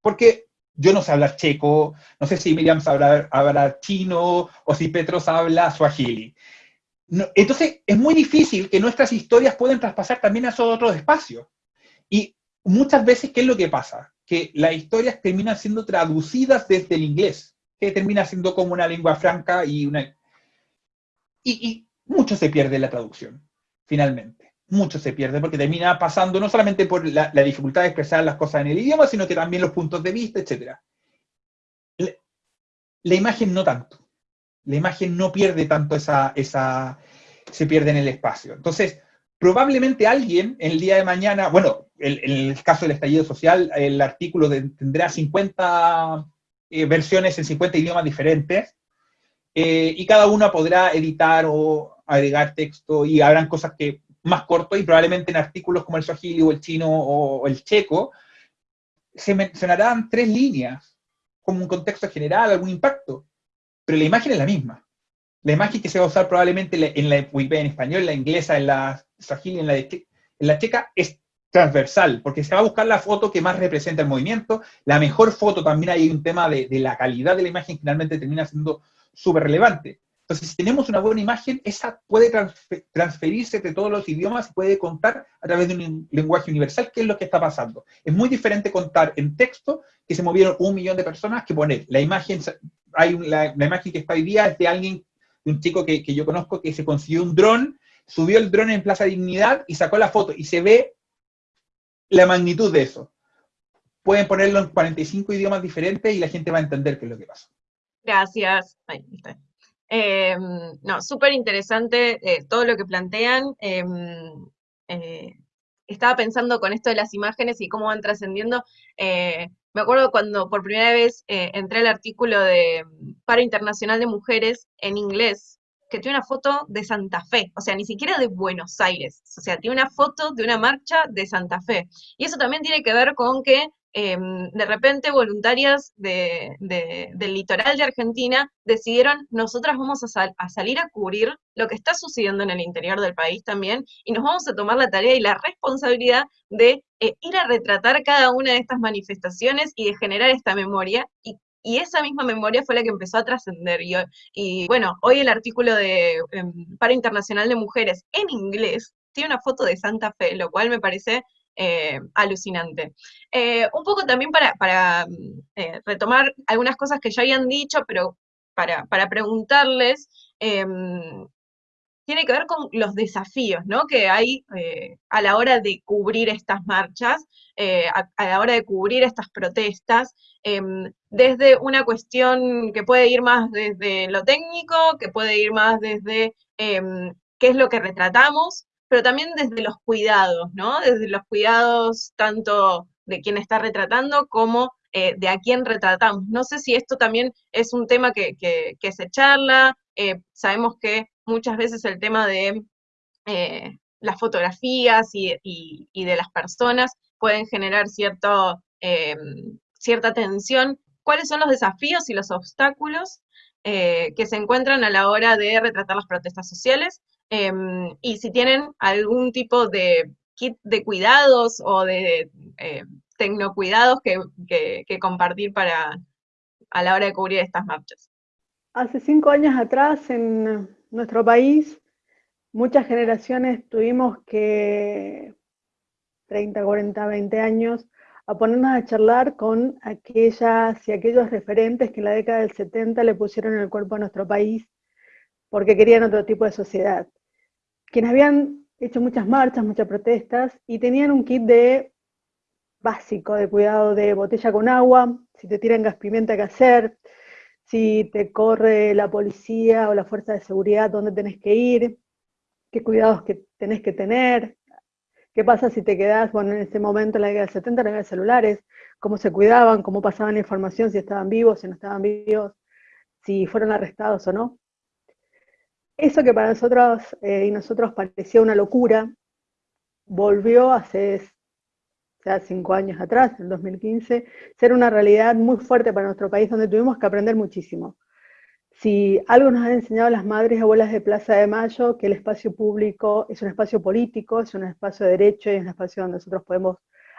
D: Porque yo no sé hablar checo, no sé si Miriam sabrá hablar chino o si Petros habla suajili. No, entonces es muy difícil que nuestras historias puedan traspasar también a esos otros espacios. Y muchas veces, ¿qué es lo que pasa? Que las historias terminan siendo traducidas desde el inglés, que termina siendo como una lengua franca y una... Y, mucho se pierde la traducción, finalmente. Mucho se pierde porque termina pasando no solamente por la, dificultad de expresar las cosas en el idioma, sino que también los puntos de vista, etc. La, imagen no tanto. La imagen no pierde tanto esa, esa... se pierde en el espacio. Entonces, probablemente alguien el día de mañana, bueno, en el, caso del estallido social, el artículo tendrá 50 eh, versiones en 50 idiomas diferentes, eh, y cada una podrá editar o agregar texto, y habrán cosas que más cortos, y probablemente en artículos como el swahili o el chino o el checo, se mencionarán tres líneas, como un contexto general, algún impacto, pero la imagen es la misma. La imagen que se va a usar probablemente en la Wikipedia en español, en la inglesa, en la swahili, en la, en la checa, es transversal, porque se va a buscar la foto que más representa el movimiento, la mejor foto, también hay un tema de, la calidad de la imagen, finalmente termina siendo súper relevante. Entonces, si tenemos una buena imagen, esa puede transferirse de todos los idiomas, puede contar a través de un lenguaje universal, qué es lo que está pasando. Es muy diferente contar en texto, que se movieron un millón de personas, que poner la imagen, hay la, imagen que está hoy día es de alguien, de un chico que, que yo conozco, que se consiguió un dron, subió el dron en Plaza Dignidad y sacó la foto, y se ve la magnitud de eso. Pueden ponerlo en 45 idiomas diferentes y la gente va a entender qué es lo que pasa.
A: Gracias. Em, no, súper interesante eh, todo lo que plantean. Em, eh, estaba pensando con esto de las imágenes y cómo van trascendiendo. Eh, me acuerdo cuando por primera vez entré al artículo de Paro Internacional de Mujeres en inglés, que tiene una foto de Santa Fe, o sea, ni siquiera de Buenos Aires, o sea, tiene una foto de una marcha de Santa Fe. Y eso también tiene que ver con que em, de repente voluntarias del litoral de Argentina decidieron, nosotras vamos a, salir a cubrir lo que está sucediendo en el interior del país también, y nos vamos a tomar la tarea y la responsabilidad de eh, ir a retratar cada una de estas manifestaciones y de generar esta memoria, y y esa misma memoria fue la que empezó a trascender. Y, y, bueno, hoy el artículo de Para Internacional de Mujeres en inglés tiene una foto de Santa Fe, lo cual me parece eh, alucinante. Eh, un poco también para, para eh, retomar algunas cosas que ya habían dicho, pero para, para preguntarles, em, tiene que ver con los desafíos ¿no? que hay a la hora de cubrir estas marchas, a, la hora de cubrir estas protestas. Em, desde una cuestión que puede ir más desde lo técnico, que puede ir más desde em, qué es lo que retratamos, pero también desde los cuidados, ¿no? Desde los cuidados tanto de quien está retratando como eh, de a quién retratamos. No sé si esto también es un tema que, se charla, eh, sabemos que muchas veces el tema de eh, las fotografías y, de las personas pueden generar cierto, em, cierta tensión cuáles son los desafíos y los obstáculos eh, que se encuentran a la hora de retratar las protestas sociales y si tienen algún tipo de kit de cuidados o de eh, tecnocuidados que, que, compartir para a la hora de cubrir estas marchas.
C: Hace cinco años atrás en nuestro país, muchas generaciones tuvimos que, 30, 40, 20 años, a ponernos a charlar con aquellas y aquellos referentes que en la década del 70 le pusieron el cuerpo a nuestro país porque querían otro tipo de sociedad. Quienes habían hecho muchas marchas, muchas protestas y tenían un kit de básico de cuidado de botella con agua, si te tiran gas pimienta, ¿qué hacer? Si te corre la policía o la fuerza de seguridad, ¿dónde tenés que ir? ¿Qué cuidados que tenés que tener? ¿Qué pasa si te quedás, bueno, en ese momento, en la década del 70, no había celulares? ¿Cómo se cuidaban? ¿Cómo pasaban la información? Si estaban vivos, si no estaban vivos, si fueron arrestados o no. Eso que para nosotros eh, y nosotros parecía una locura, volvió hace ya cinco años atrás, en 2015, ser una realidad muy fuerte para nuestro país, donde tuvimos que aprender muchísimo. Si algo nos han enseñado las madres y abuelas de Plaza de Mayo, que el espacio público es un espacio político, es un espacio de derecho y es un espacio donde nosotros podemos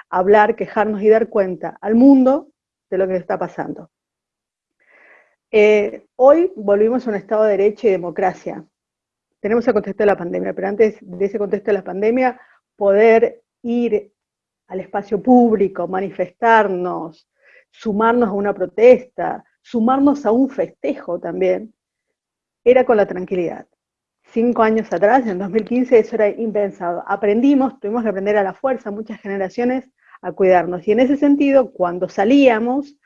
C: hablar, quejarnos y dar cuenta al mundo de lo que está pasando. Eh, hoy volvimos a un estado de derecho y democracia. Tenemos el contexto de la pandemia, pero antes de ese contexto de la pandemia, poder ir al espacio público, manifestarnos, sumarnos a una protesta, sumarnos a un festejo también, era con la tranquilidad. Cinco años atrás, en 2015, eso era impensado. Aprendimos, tuvimos que aprender a la fuerza, muchas generaciones, a cuidarnos. Y en ese sentido, cuando salíamos,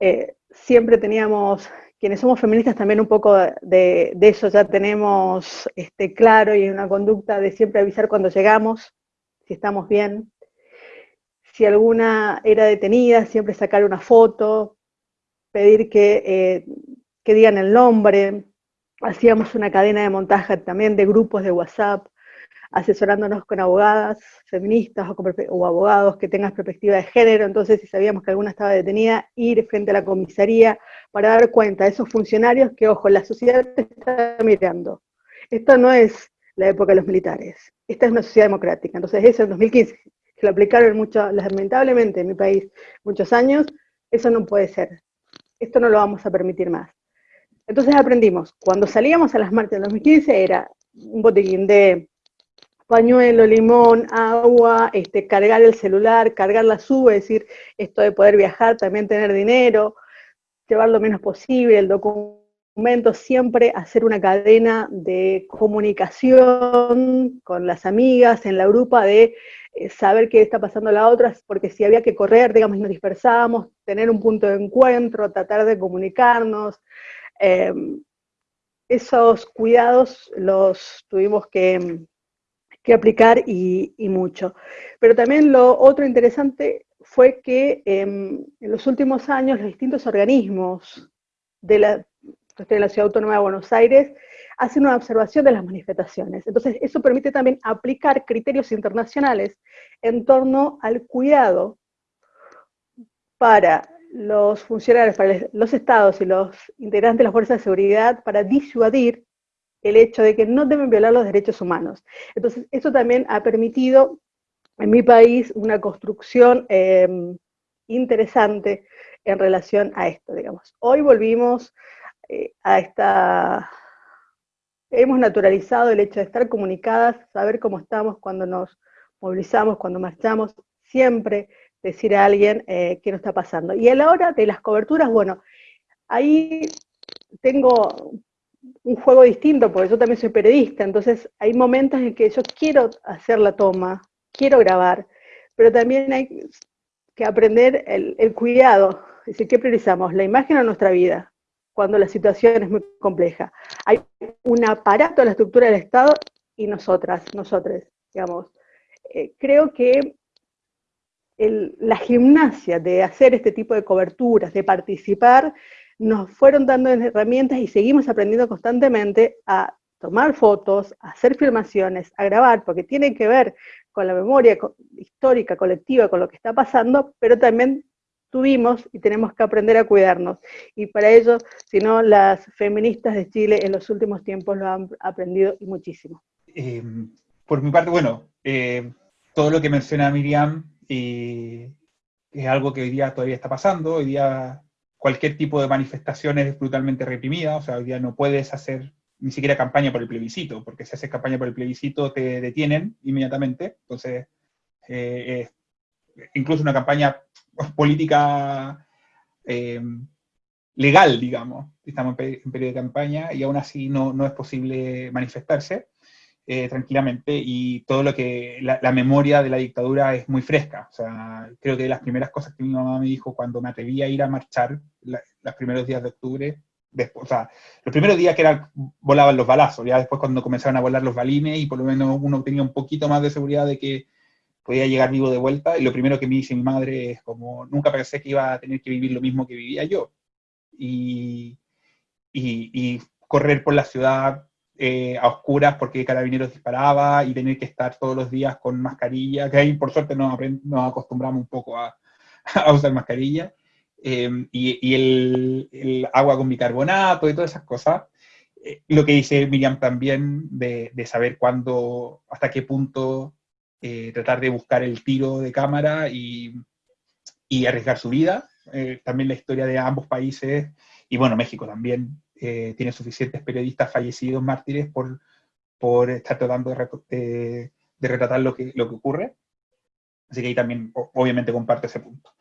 C: eh, siempre teníamos, quienes somos feministas también un poco de, eso ya tenemos este, claro y una conducta de siempre avisar cuando llegamos, si estamos bien. Si alguna era detenida, siempre sacar una foto, pedir que, eh, que digan el nombre. Hacíamos una cadena de montaje también de grupos de WhatsApp, asesorándonos con abogadas feministas o, abogados que tengan perspectiva de género, entonces si sabíamos que alguna estaba detenida, ir frente a la comisaría para dar cuenta a esos funcionarios que, ojo, la sociedad está mirando. Esto no es la época de los militares, esta es una sociedad democrática, entonces eso en 2015, que lo aplicaron mucho, lamentablemente en mi país muchos años, eso no puede ser, esto no lo vamos a permitir más. Entonces aprendimos, cuando salíamos a las marchas en 2015 era un botiquín de pañuelo, limón, agua, este, cargar el celular, cargar la sube, es decir, esto de poder viajar, también tener dinero, llevar lo menos posible, el documento, siempre hacer una cadena de comunicación con las amigas, en la grupa, de saber qué está pasando la otra, porque si había que correr, digamos, nos dispersábamos, tener un punto de encuentro, tratar de comunicarnos. Em, esos cuidados los tuvimos que, que aplicar y, mucho. Pero también lo otro interesante fue que em, en los últimos años los distintos organismos de la, de la Ciudad Autónoma de Buenos Aires hacen una observación de las manifestaciones. Entonces, eso permite también aplicar criterios internacionales en torno al cuidado para los funcionarios, para los estados y los integrantes de las fuerzas de seguridad para disuadir el hecho de que no deben violar los derechos humanos. Entonces, eso también ha permitido en mi país una construcción em, interesante en relación a esto, digamos. Hoy volvimos eh, a esta... Hemos naturalizado el hecho de estar comunicadas, saber cómo estamos cuando nos movilizamos, cuando marchamos, siempre decir a alguien eh, qué nos está pasando. Y a la hora de las coberturas, bueno, ahí tengo un juego distinto, porque yo también soy periodista, entonces hay momentos en que yo quiero hacer la toma, quiero grabar, pero también hay que aprender el, cuidado, es decir, ¿qué priorizamos? ¿La imagen o nuestra vida? Cuando la situación es muy compleja. Hay un aparato de la estructura del Estado y nosotras, nosotros, digamos. Eh, creo que la gimnasia de hacer este tipo de coberturas, de participar, nos fueron dando herramientas y seguimos aprendiendo constantemente a tomar fotos, a hacer filmaciones, a grabar, porque tiene que ver con la memoria histórica, colectiva, con lo que está pasando, pero también tuvimos y tenemos que aprender a cuidarnos. Y para ello, si no, las feministas de Chile en los últimos tiempos lo han aprendido y muchísimo.
D: Eh, por mi parte, bueno, eh, todo lo que menciona Miriam eh, es algo que hoy día todavía está pasando, hoy día cualquier tipo de manifestación es brutalmente reprimida, o sea, hoy día no puedes hacer ni siquiera campaña por el plebiscito, porque si haces campaña por el plebiscito te detienen inmediatamente, entonces eh, incluso una campaña política eh, legal, digamos, estamos en periodo de campaña y aún así no, no es posible manifestarse. Eh, tranquilamente y todo lo que, la, memoria de la dictadura es muy fresca. O sea, creo que las primeras cosas que mi mamá me dijo cuando me atreví a ir a marchar los primeros días de octubre, después, o sea, los primeros días que era, volaban los balazos, ya después cuando comenzaron a volar los balines y por lo menos uno tenía un poquito más de seguridad de que podía llegar vivo de vuelta, y lo primero que me dice mi madre es como, nunca pensé que iba a tener que vivir lo mismo que vivía yo. Y, y, y correr por la ciudad eh, a oscuras porque Carabineros disparaba y tener que estar todos los días con mascarilla, que ahí por suerte nos, nos acostumbramos un poco a, a usar mascarilla, em, y, el, agua con bicarbonato y todas esas cosas. Eh, lo que dice Miriam también de, de saber cuándo, hasta qué punto eh, tratar de buscar el tiro de cámara y, y arriesgar su vida. también la historia de ambos países, y bueno, México también, eh, tiene suficientes periodistas fallecidos, mártires, por, por estar tratando de, de, retratar lo que, lo que ocurre. Así que ahí también, obviamente, comparto ese punto.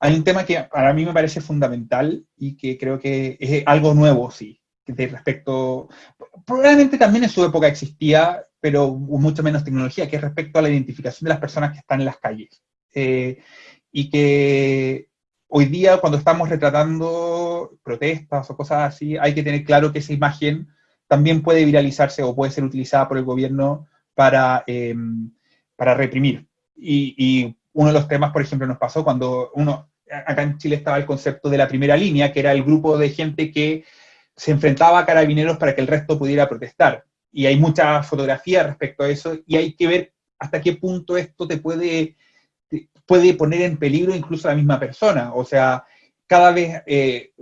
D: Hay un tema que para mí me parece fundamental y que creo que es algo nuevo, sí, de respecto, probablemente también en su época existía, pero mucho menos tecnología, que es respecto a la identificación de las personas que están en las calles. Eh, y que hoy día cuando estamos retratando protestas o cosas así, hay que tener claro que esa imagen también puede viralizarse o puede ser utilizada por el gobierno para, em, para reprimir. Y, y, uno de los temas, por ejemplo, nos pasó cuando uno, acá en Chile estaba el concepto de la primera línea, que era el grupo de gente que se enfrentaba a carabineros para que el resto pudiera protestar. Y hay mucha fotografía respecto a eso, y hay que ver hasta qué punto esto te puede, puede poner en peligro incluso a la misma persona. O sea, cada vez eh,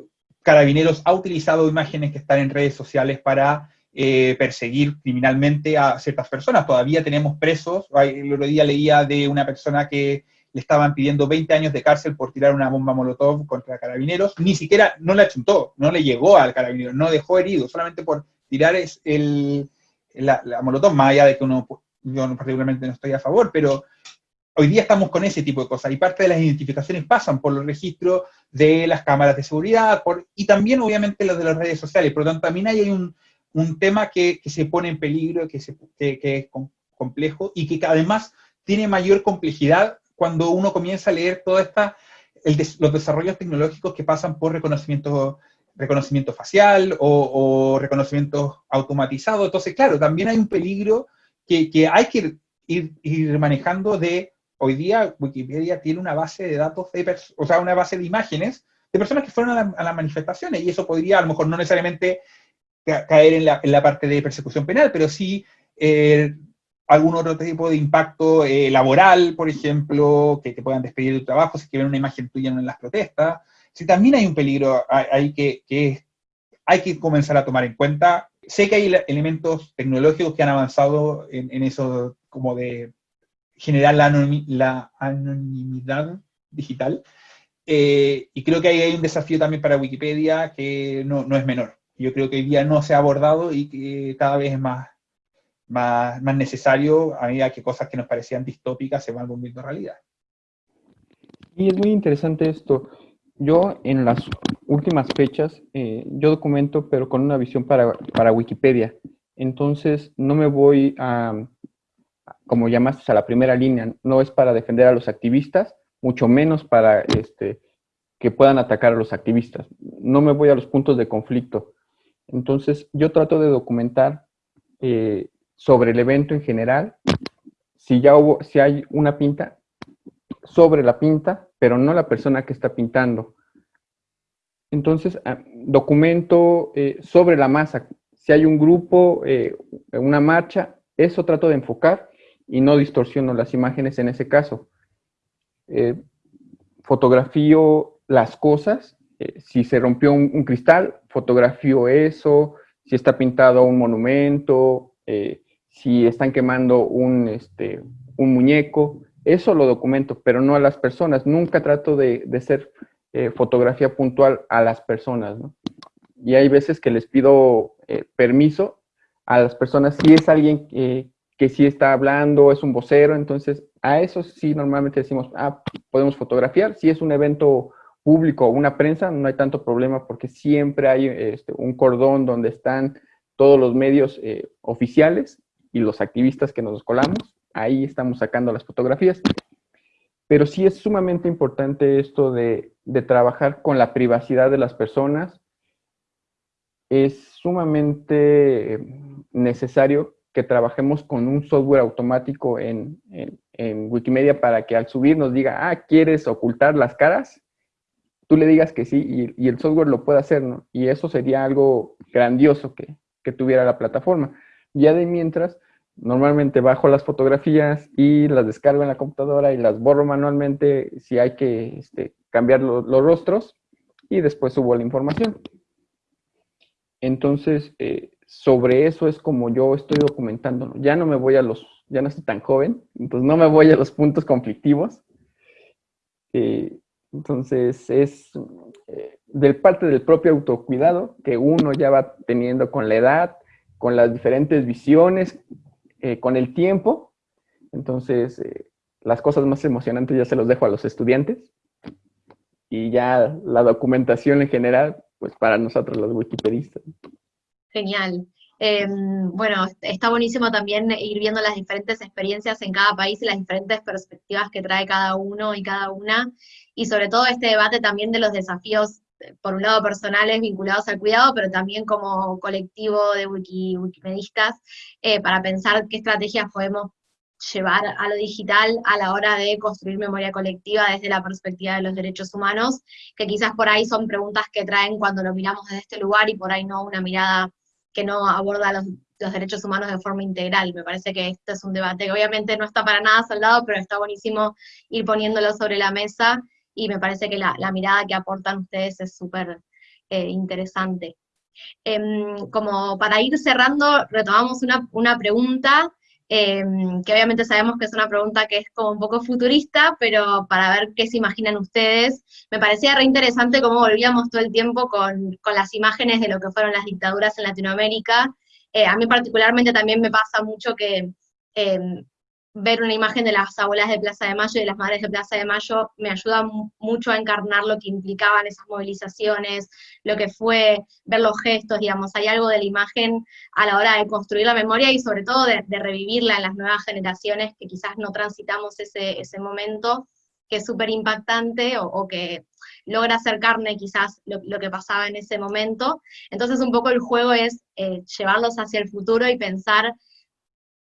D: Carabineros ha utilizado imágenes que están en redes sociales para eh, perseguir criminalmente a ciertas personas. Todavía tenemos presos. El otro día leía de una persona que le estaban pidiendo 20 años de cárcel por tirar una bomba molotov contra carabineros. Ni siquiera, no la chuntó, no le llegó al carabinero, no dejó herido, solamente por tirar el, la, la molotov, más allá de que uno, yo particularmente no estoy a favor, pero hoy día estamos con ese tipo de cosas y parte de las identificaciones pasan por los registros de las cámaras de seguridad y también obviamente los de las redes sociales. Por lo tanto, también hay un, un tema que, que, se pone en peligro, que, es complejo y que además tiene mayor complejidad cuando uno comienza a leer toda esta, los desarrollos tecnológicos que pasan por reconocimiento, reconocimiento facial o, reconocimiento automatizado. Entonces, claro, también hay un peligro que, hay que ir, manejando de hoy día Wikipedia tiene una base de datos, de, o sea, una base de imágenes de personas que fueron a, las manifestaciones, y eso podría a lo mejor no necesariamente caer en la, en la parte de persecución penal, pero sí eh, algún otro tipo de impacto eh, laboral, por ejemplo, que te puedan despedir de tu trabajo si quieren una imagen tuya en las protestas. Si también hay un peligro que, hay que comenzar a tomar en cuenta. Sé que hay elementos tecnológicos que han avanzado en, eso como de generar la, anonimidad digital. Eh, y creo que ahí hay un desafío también para Wikipedia que no, es menor. Yo creo que hoy día no se ha abordado y que cada vez es más, más, más necesario a medida que cosas que nos parecían distópicas se van volviendo realidad.
E: Y es muy interesante esto. Yo en las últimas fechas, eh, yo documento, pero con una visión para, para Wikipedia. Entonces, no me voy a, como llamaste, a la primera línea, no es para defender a los activistas, mucho menos para este, que puedan atacar a los activistas. No me voy a los puntos de conflicto. Entonces, yo trato de documentar eh, sobre el evento en general, si ya hubo, si hay una pinta, sobre la pinta, pero no la persona que está pintando. Entonces, ah, documento eh, sobre la masa. Si hay un grupo, eh, una marcha, eso trato de enfocar y no distorsiono las imágenes en ese caso. Eh, fotografío las cosas, si se rompió un, cristal, fotografío eso, si está pintado un monumento, si están quemando un, este, un muñeco, eso lo documento, pero no a las personas. Nunca trato de, de ser fotografía puntual a las personas, ¿no? Y hay veces que les pido permiso a las personas si es alguien que que sí está hablando, es un vocero, entonces a eso sí normalmente decimos, ah, podemos fotografiar. Si es un evento público o una prensa, no hay tanto problema porque siempre hay este, un cordón donde están todos los medios eh, oficiales y los activistas que nos colamos. Ahí estamos sacando las fotografías. Pero sí es sumamente importante esto de, trabajar con la privacidad de las personas. Es sumamente eh, necesario que trabajemos con un software automático en, en, Wikimedia para que al subir nos diga, ah, ¿quieres ocultar las caras? Tú le digas que sí y, el software lo puede hacer, ¿no? Y eso sería algo grandioso que, que tuviera la plataforma. Ya de mientras, normalmente bajo las fotografías y las descargo en la computadora y las borro manualmente si hay que este, cambiar los rostros y después subo la información. Entonces, eh, sobre eso es como yo estoy documentando. Ya no me voy a los, ya no estoy tan joven, entonces no me voy a los puntos conflictivos. Eh, entonces es eh, del parte del propio autocuidado que uno ya va teniendo con la edad, con las diferentes visiones, eh, con el tiempo. Entonces las cosas más emocionantes ya se los dejo a los estudiantes y ya la documentación en general, pues para nosotros los wikipedistas.
B: Genial. Em, bueno, está buenísimo también ir viendo las diferentes experiencias en cada país y las diferentes perspectivas que trae cada uno y cada una, y sobre todo este debate también de los desafíos, eh, por un lado personales vinculados al cuidado, pero también como colectivo de wiki, wikimedistas, eh, para pensar qué estrategias podemos llevar a lo digital a la hora de construir memoria colectiva desde la perspectiva de los derechos humanos, que quizás por ahí son preguntas que traen cuando lo miramos desde este lugar y por ahí no una mirada que no aborda los, derechos humanos de forma integral. Me parece que este es un debate que obviamente no está para nada saldado, pero está buenísimo ir poniéndolo sobre la mesa y me parece que la, mirada que aportan ustedes es súper eh, interesante. Em, como para ir cerrando, retomamos una, una pregunta Em, que obviamente sabemos que es una pregunta que es como un poco futurista, pero para ver qué se imaginan ustedes, me parecía re interesante cómo volvíamos todo el tiempo con, con las imágenes de lo que fueron las dictaduras en Latinoamérica. Eh, a mí particularmente también me pasa mucho que em, ver una imagen de las abuelas de Plaza de Mayo y de las madres de Plaza de Mayo me ayuda mucho a encarnar lo que implicaban esas movilizaciones, lo que fue ver los gestos, digamos, hay algo de la imagen a la hora de construir la memoria y sobre todo de, revivirla en las nuevas generaciones que quizás no transitamos ese, ese momento, que es súper impactante o, que logra hacer carne quizás lo, que pasaba en ese momento. Entonces un poco el juego es eh, llevarlos hacia el futuro y pensar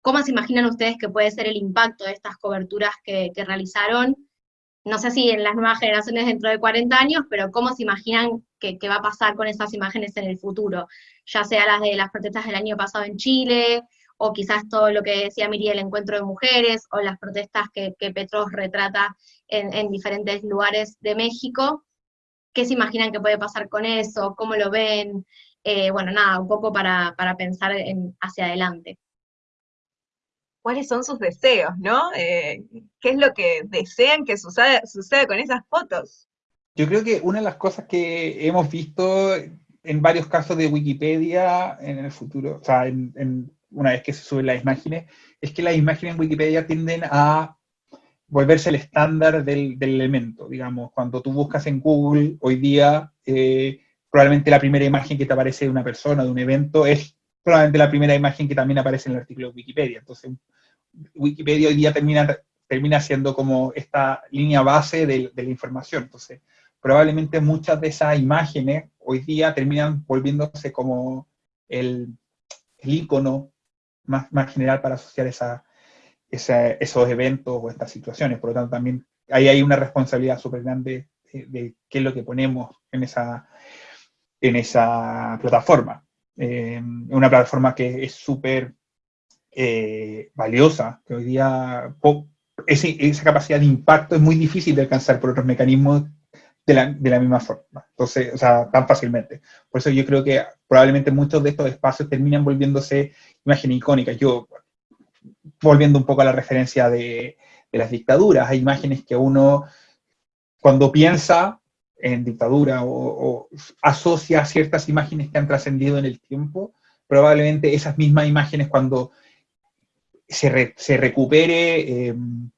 B: ¿Cómo se imaginan ustedes que puede ser el impacto de estas coberturas que, realizaron? No sé si en las nuevas generaciones dentro de 40 años, pero ¿cómo se imaginan que, va a pasar con esas imágenes en el futuro? Ya sea las de las protestas del año pasado en Chile, o quizás todo lo que decía Miriam, el encuentro de mujeres, o las protestas que, Petros retrata en, diferentes lugares de México. ¿Qué se imaginan que puede pasar con eso? ¿Cómo lo ven? Eh, bueno, nada, un poco para, pensar hacia adelante
A: cuáles son sus deseos, ¿no? Eh, ¿Qué es lo que desean que suceda, con esas fotos?
D: Yo creo que una de las cosas que hemos visto en varios casos de Wikipedia en el futuro, o sea, una vez que se suben las imágenes, es que las imágenes en Wikipedia tienden a volverse el estándar del, elemento, digamos, cuando tú buscas en Google hoy día, eh, probablemente la primera imagen que te aparece de una persona, de un evento, es probablemente la primera imagen que también aparece en el artículo de Wikipedia. Entonces, Wikipedia hoy día termina, termina siendo como esta línea base de, la información. Entonces, probablemente muchas de esas imágenes hoy día terminan volviéndose como el, el icono más, más general para asociar esa, esos eventos o estas situaciones. Por lo tanto, también ahí hay una responsabilidad súper grande de, qué es lo que ponemos en esa, en esa plataforma. Eh, una plataforma que es súper eh, valiosa, que hoy día esa capacidad de impacto es muy difícil de alcanzar por otros mecanismos de la, de la, misma forma, entonces, o sea, tan fácilmente. Por eso yo creo que probablemente muchos de estos espacios terminan volviéndose imágenes icónicas. Yo, volviendo un poco a la referencia de, de las dictaduras, hay imágenes que uno, cuando piensa en dictadura o, asocia ciertas imágenes que han trascendido en el tiempo, probablemente esas mismas imágenes cuando se, recupere em,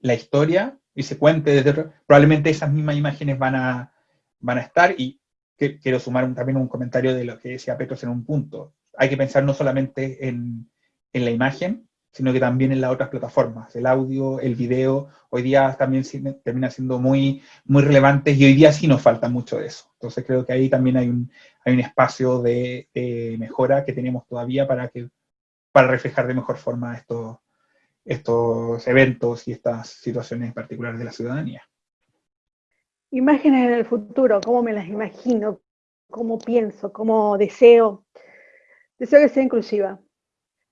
D: la historia y se cuente desde probablemente esas mismas imágenes van a, van a estar y quiero sumar también un comentario de lo que decía Petros en un punto. Hay que pensar no solamente en, en la imagen, sino que también en las otras plataformas, el audio, el video, hoy día también termina siendo muy, muy relevantes y hoy día sí nos falta mucho de eso. Entonces creo que ahí también hay un, hay un espacio de, mejora que tenemos todavía para, que, para reflejar de mejor forma estos, eventos y estas situaciones particulares de la ciudadanía.
C: Imágenes en el futuro, ¿cómo me las imagino? ¿Cómo pienso? ¿Cómo deseo? Deseo que sea inclusiva,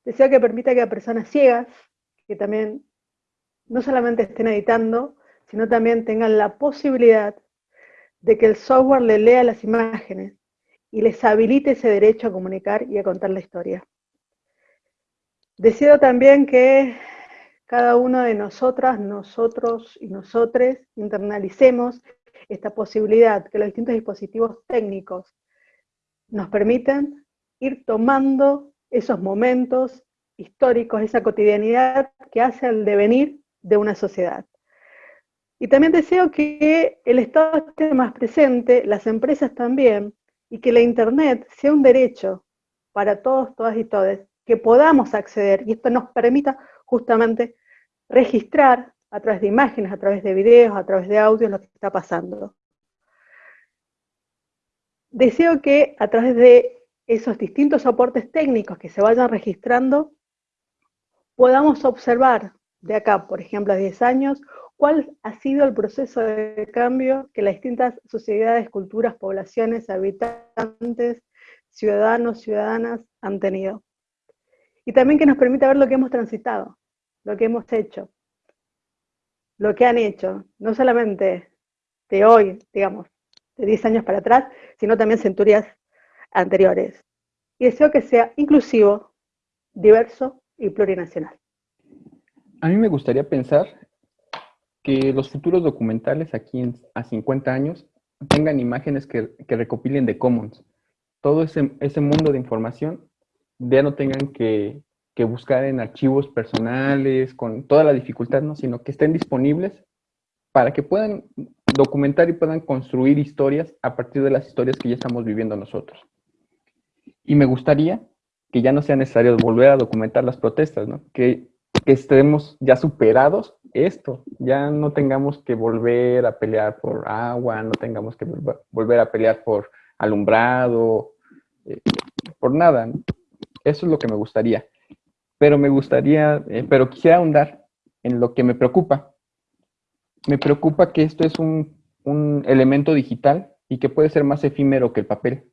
C: Deseo que permita que a personas ciegas, que también no solamente estén editando, sino también tengan la posibilidad de que el software le lea las imágenes y les habilite ese derecho a comunicar y a contar la historia. Deseo también que cada uno de nosotras, nosotros y nosotres internalicemos esta posibilidad, que los distintos dispositivos técnicos nos permiten ir tomando esos momentos históricos, esa cotidianidad que hace al devenir de una sociedad. Y también deseo que el Estado esté más presente, las empresas también, y que la Internet sea un derecho para todos, todas y todos, que podamos acceder, y esto nos permita justamente registrar a través de imágenes, a través de videos, a través de audios lo que está pasando. Deseo que a través de esos distintos aportes técnicos que se vayan registrando, podamos observar de acá, por ejemplo, a 10 años, cuál ha sido el proceso de cambio que las distintas sociedades, culturas, poblaciones, habitantes, ciudadanos, ciudadanas han tenido. Y también que nos permita ver lo que hemos transitado, lo que hemos hecho, lo que han hecho, no solamente de hoy, digamos, de 10 años para atrás, sino también centurias anteriores. Y deseo que sea inclusivo, diverso y plurinacional.
E: A mí me gustaría pensar que los futuros documentales aquí a 50 años tengan imágenes que, recopilen de Commons. Todo ese, ese, mundo de información ya no tengan que, que, buscar en archivos personales con toda la dificultad, ¿no? sino que estén disponibles para que puedan documentar y puedan construir historias a partir de las historias que ya estamos viviendo nosotros. Y me gustaría que ya no sea necesario volver a documentar las protestas, ¿no? que, estemos ya superados esto, ya no tengamos que volver a pelear por agua, no tengamos que volver a pelear por alumbrado, eh, por nada. Eso es lo que me gustaría. Pero me gustaría, eh, pero quisiera ahondar en lo que me preocupa, me preocupa que esto es un, elemento digital y que puede ser más efímero que el papel.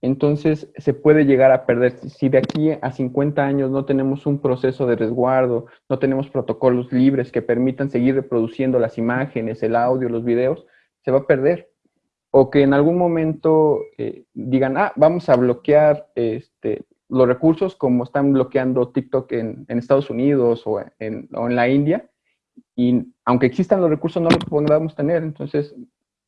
E: Entonces se puede llegar a perder. Si de aquí a 50 años no tenemos un proceso de resguardo, no tenemos protocolos libres que permitan seguir reproduciendo las imágenes, el audio, los videos, se va a perder. O que en algún momento eh, digan, ah, vamos a bloquear este, los recursos como están bloqueando TikTok en, Estados Unidos o en, o en la India, y aunque existan los recursos, no los podamos tener. Entonces,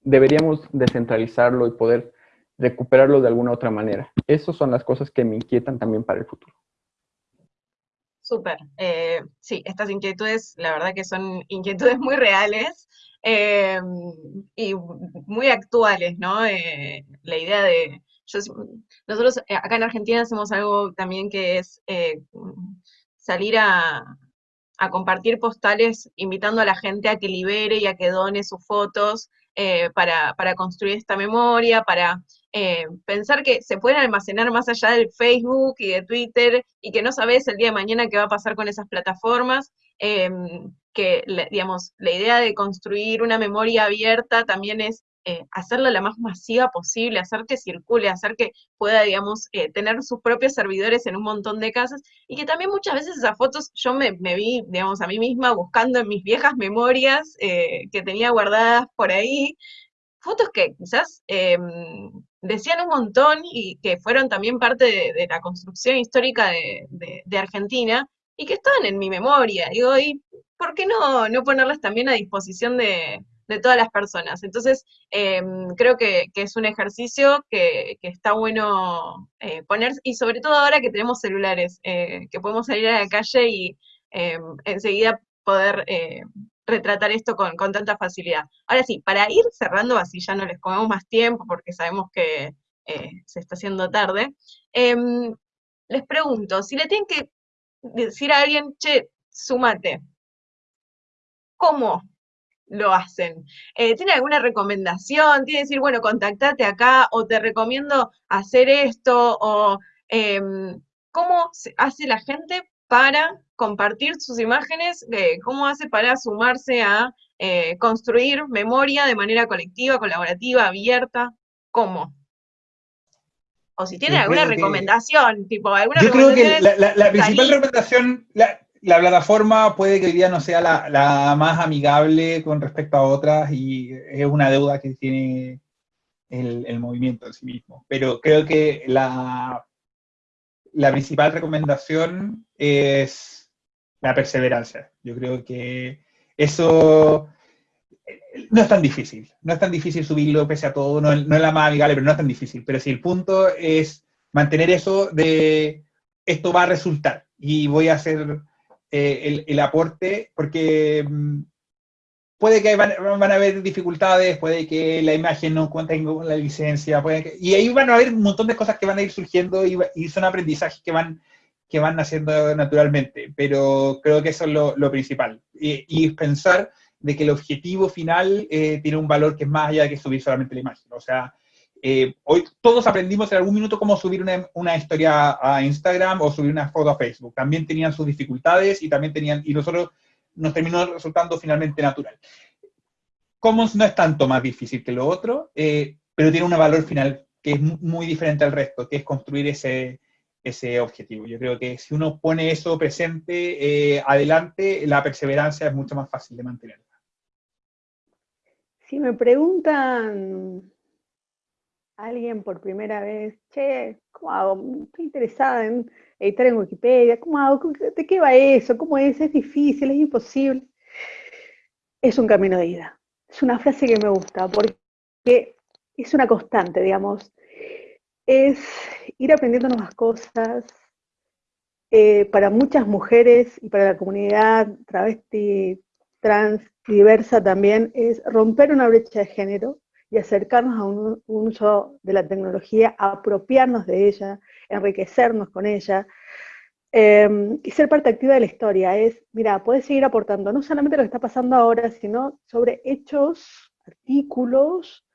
E: deberíamos descentralizarlo y poder recuperarlo de alguna otra manera. Esas son las cosas que me inquietan también para el futuro.
A: Súper. Eh, sí, estas inquietudes, la verdad que son inquietudes muy reales eh, y muy actuales, ¿no? Eh, la idea de... nosotros acá en Argentina hacemos algo también que es salir a, compartir postales invitando a la gente a que libere y a que done sus fotos eh, para, construir esta memoria, para eh, pensar que se pueden almacenar más allá del Facebook y de Twitter y que no sabes el día de mañana qué va a pasar con esas plataformas. Que, digamos, la idea de construir una memoria abierta también es eh, hacerla la más masiva posible, hacer que circule, hacer que pueda, digamos, eh, tener sus propios servidores en un montón de casas, y que también muchas veces esas fotos yo me, vi, digamos, a mí misma buscando en mis viejas memorias eh, que tenía guardadas por ahí, fotos que quizás em, decían un montón y que fueron también parte de, la construcción histórica de, Argentina, y que estaban en mi memoria, digo, y ¿por qué no, no ponerlas también a disposición de, de todas las personas. Entonces, em, creo que, es un ejercicio que, está bueno eh, poner, y sobre todo ahora que tenemos celulares, eh, que podemos salir a la calle y em, enseguida poder eh, retratar esto con, tanta facilidad. Ahora sí, para ir cerrando, así ya no les comemos más tiempo porque sabemos que se está haciendo tarde, em, les pregunto, si le tienen que decir a alguien, che, sumate, ¿cómo lo hacen. Eh, ¿Tiene alguna recomendación? ¿Tiene que decir, bueno, contactate acá o te recomiendo hacer esto? ¿O em, cómo hace la gente para compartir sus imágenes? Eh, ¿Cómo hace para sumarse a eh, construir memoria de manera colectiva, colaborativa, abierta? ¿Cómo? O si tiene alguna recomendación, tipo, alguna
D: Yo creo que la, principal recomendación, la plataforma puede que hoy día no sea la, más amigable con respecto a otras y es una deuda que tiene el, movimiento en sí mismo. Pero creo que la, la principal recomendación es la perseverancia. Yo creo que eso no es tan difícil. No es tan difícil subirlo pese a todo, no, no es la más amigable, pero no es tan difícil. Pero si el punto es mantener eso de esto va a resultar y voy a hacer eh, el, aporte, porque mm, puede que van, van, a haber dificultades, puede que la imagen no cuente con la licencia, puede y ahí van a haber un montón de cosas que van a ir surgiendo y, son aprendizajes que van, que van naciendo naturalmente, pero creo que eso es lo, principal. Y, y, pensar de que el objetivo final eh, tiene un valor que es más allá de que subir solamente la imagen. O sea, eh, hoy todos aprendimos en algún minuto cómo subir una, historia a Instagram o subir una foto a Facebook. También tenían sus dificultades y también tenían, y nosotros nos terminó resultando finalmente natural. Commons no es tanto más difícil que lo otro, eh, pero tiene un valor final que es muy diferente al resto, que es construir ese, ese objetivo. Yo creo que si uno pone eso presente, eh, adelante, la perseverancia es mucho más fácil de mantenerla.
C: Si me preguntan alguien por primera vez, che, ¿cómo hago? Estoy interesada en editar en Wikipedia, ¿cómo hago? ¿De qué va eso? ¿Cómo es? ¿Es difícil? ¿Es imposible? Es un camino de ida. Es una frase que me gusta porque es una constante, digamos. Es ir aprendiendo nuevas cosas. Eh, para muchas mujeres y para la comunidad travesti, trans, diversa también, es romper una brecha de género y acercarnos a un, uso de la tecnología, apropiarnos de ella, enriquecernos con ella, em, y ser parte activa de la historia. Es, mira, puedes seguir aportando no solamente lo que está pasando ahora, sino sobre hechos, artículos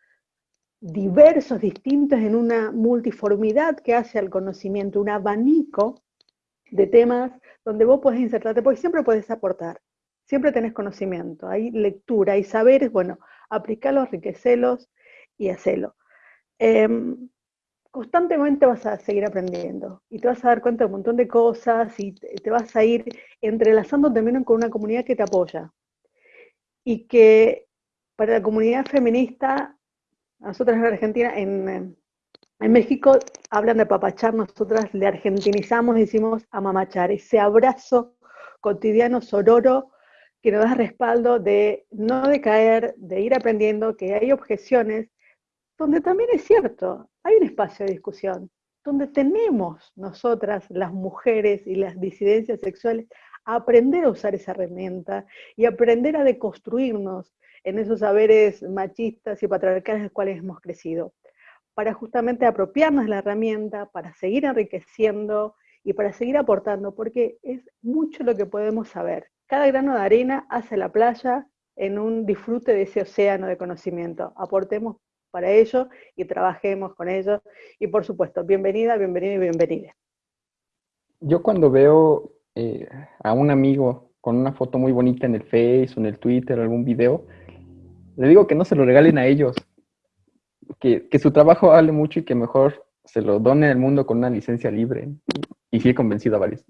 C: diversos, distintos, en una multiformidad que hace al conocimiento, un abanico de temas donde vos podés insertarte, porque siempre puedes aportar, siempre tenés conocimiento, hay lectura, hay saberes, bueno, aplicarlos, enriquecerlos y hacerlo. Em, constantemente vas a seguir aprendiendo y te vas a dar cuenta de un montón de cosas y te, vas a ir entrelazando también con una comunidad que te apoya. Y que para la comunidad feminista, nosotras en Argentina, en, México hablan de papachar, nosotras le argentinizamos decimos amamachar, ese abrazo cotidiano sororo que nos da respaldo de no decaer, de ir aprendiendo, que hay objeciones, donde también es cierto, hay un espacio de discusión, donde tenemos nosotras, las mujeres y las disidencias sexuales, a aprender a usar esa herramienta y aprender a deconstruirnos en esos saberes machistas y patriarcales de los cuales hemos crecido, para justamente apropiarnos de la herramienta, para seguir enriqueciendo y para seguir aportando, porque es mucho lo que podemos saber cada grano de arena hace la playa en un disfrute de ese océano de conocimiento. Aportemos para ello y trabajemos con ello. Y por supuesto, bienvenida, bienvenida y bienvenida.
E: Yo cuando veo eh, a un amigo con una foto muy bonita en el Face o en el Twitter o algún video, le digo que no se lo regalen a ellos, que, que su trabajo vale mucho y que mejor se lo done al mundo con una licencia libre. Y sí he convencido a varios.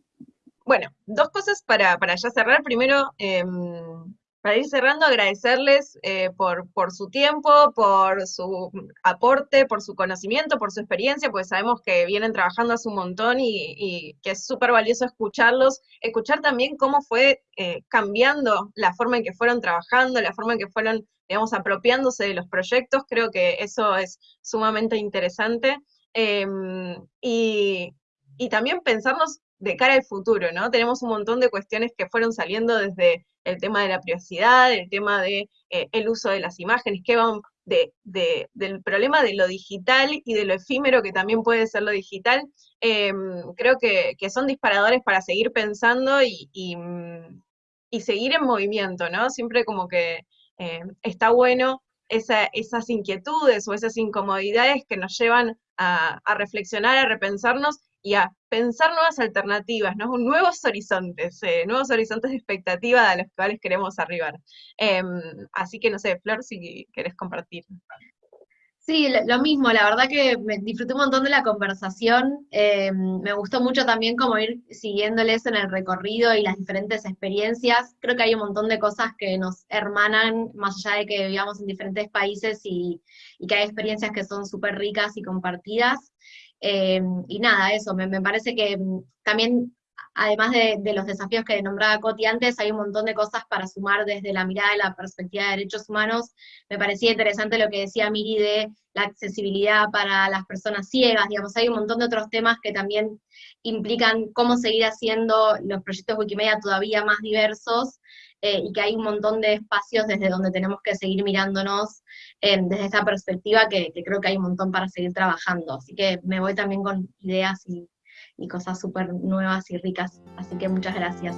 A: Bueno, dos cosas para, para ya cerrar. Primero, em, para ir cerrando, agradecerles eh, por, por, su tiempo, por su aporte, por su conocimiento, por su experiencia, porque sabemos que vienen trabajando hace un montón y, que es súper valioso escucharlos, escuchar también cómo fue eh, cambiando la forma en que fueron trabajando, la forma en que fueron, digamos, apropiándose de los proyectos, creo que eso es sumamente interesante. Em, y, y también pensarnos de cara al futuro, ¿no? Tenemos un montón de cuestiones que fueron saliendo desde el tema de la privacidad, el tema de eh, uso de las imágenes, que van de, del problema de lo digital y de lo efímero que también puede ser lo digital, em, creo que, son disparadores para seguir pensando y, y, seguir en movimiento, ¿no? Siempre como que em, está bueno esas inquietudes o esas incomodidades que nos llevan a reflexionar, a repensarnos y a pensar nuevas alternativas, ¿no? nuevos horizontes, eh, nuevos horizontes de expectativa a los cuales queremos arribar. Em, así que no sé, Flor, si querés compartir.
B: Sí, lo mismo, la verdad que me disfruté un montón de la conversación, em, me gustó mucho también como ir siguiéndoles en el recorrido y las diferentes experiencias, creo que hay un montón de cosas que nos hermanan, más allá de que vivamos en diferentes países y, y que hay experiencias que son súper ricas y compartidas. Em, y nada, eso, me, parece que mm, también además de, los desafíos que nombraba Coti antes, hay un montón de cosas para sumar desde la mirada de la perspectiva de derechos humanos. Me parecía interesante lo que decía Miri de la accesibilidad para las personas ciegas, digamos, hay un montón de otros temas que también implican cómo seguir haciendo los proyectos Wikimedia todavía más diversos, eh, y que hay un montón de espacios desde donde tenemos que seguir mirándonos eh, desde esta perspectiva que, que, creo que hay un montón para seguir trabajando. Así que me voy también con ideas y y cosas súper nuevas y ricas. Así que muchas gracias.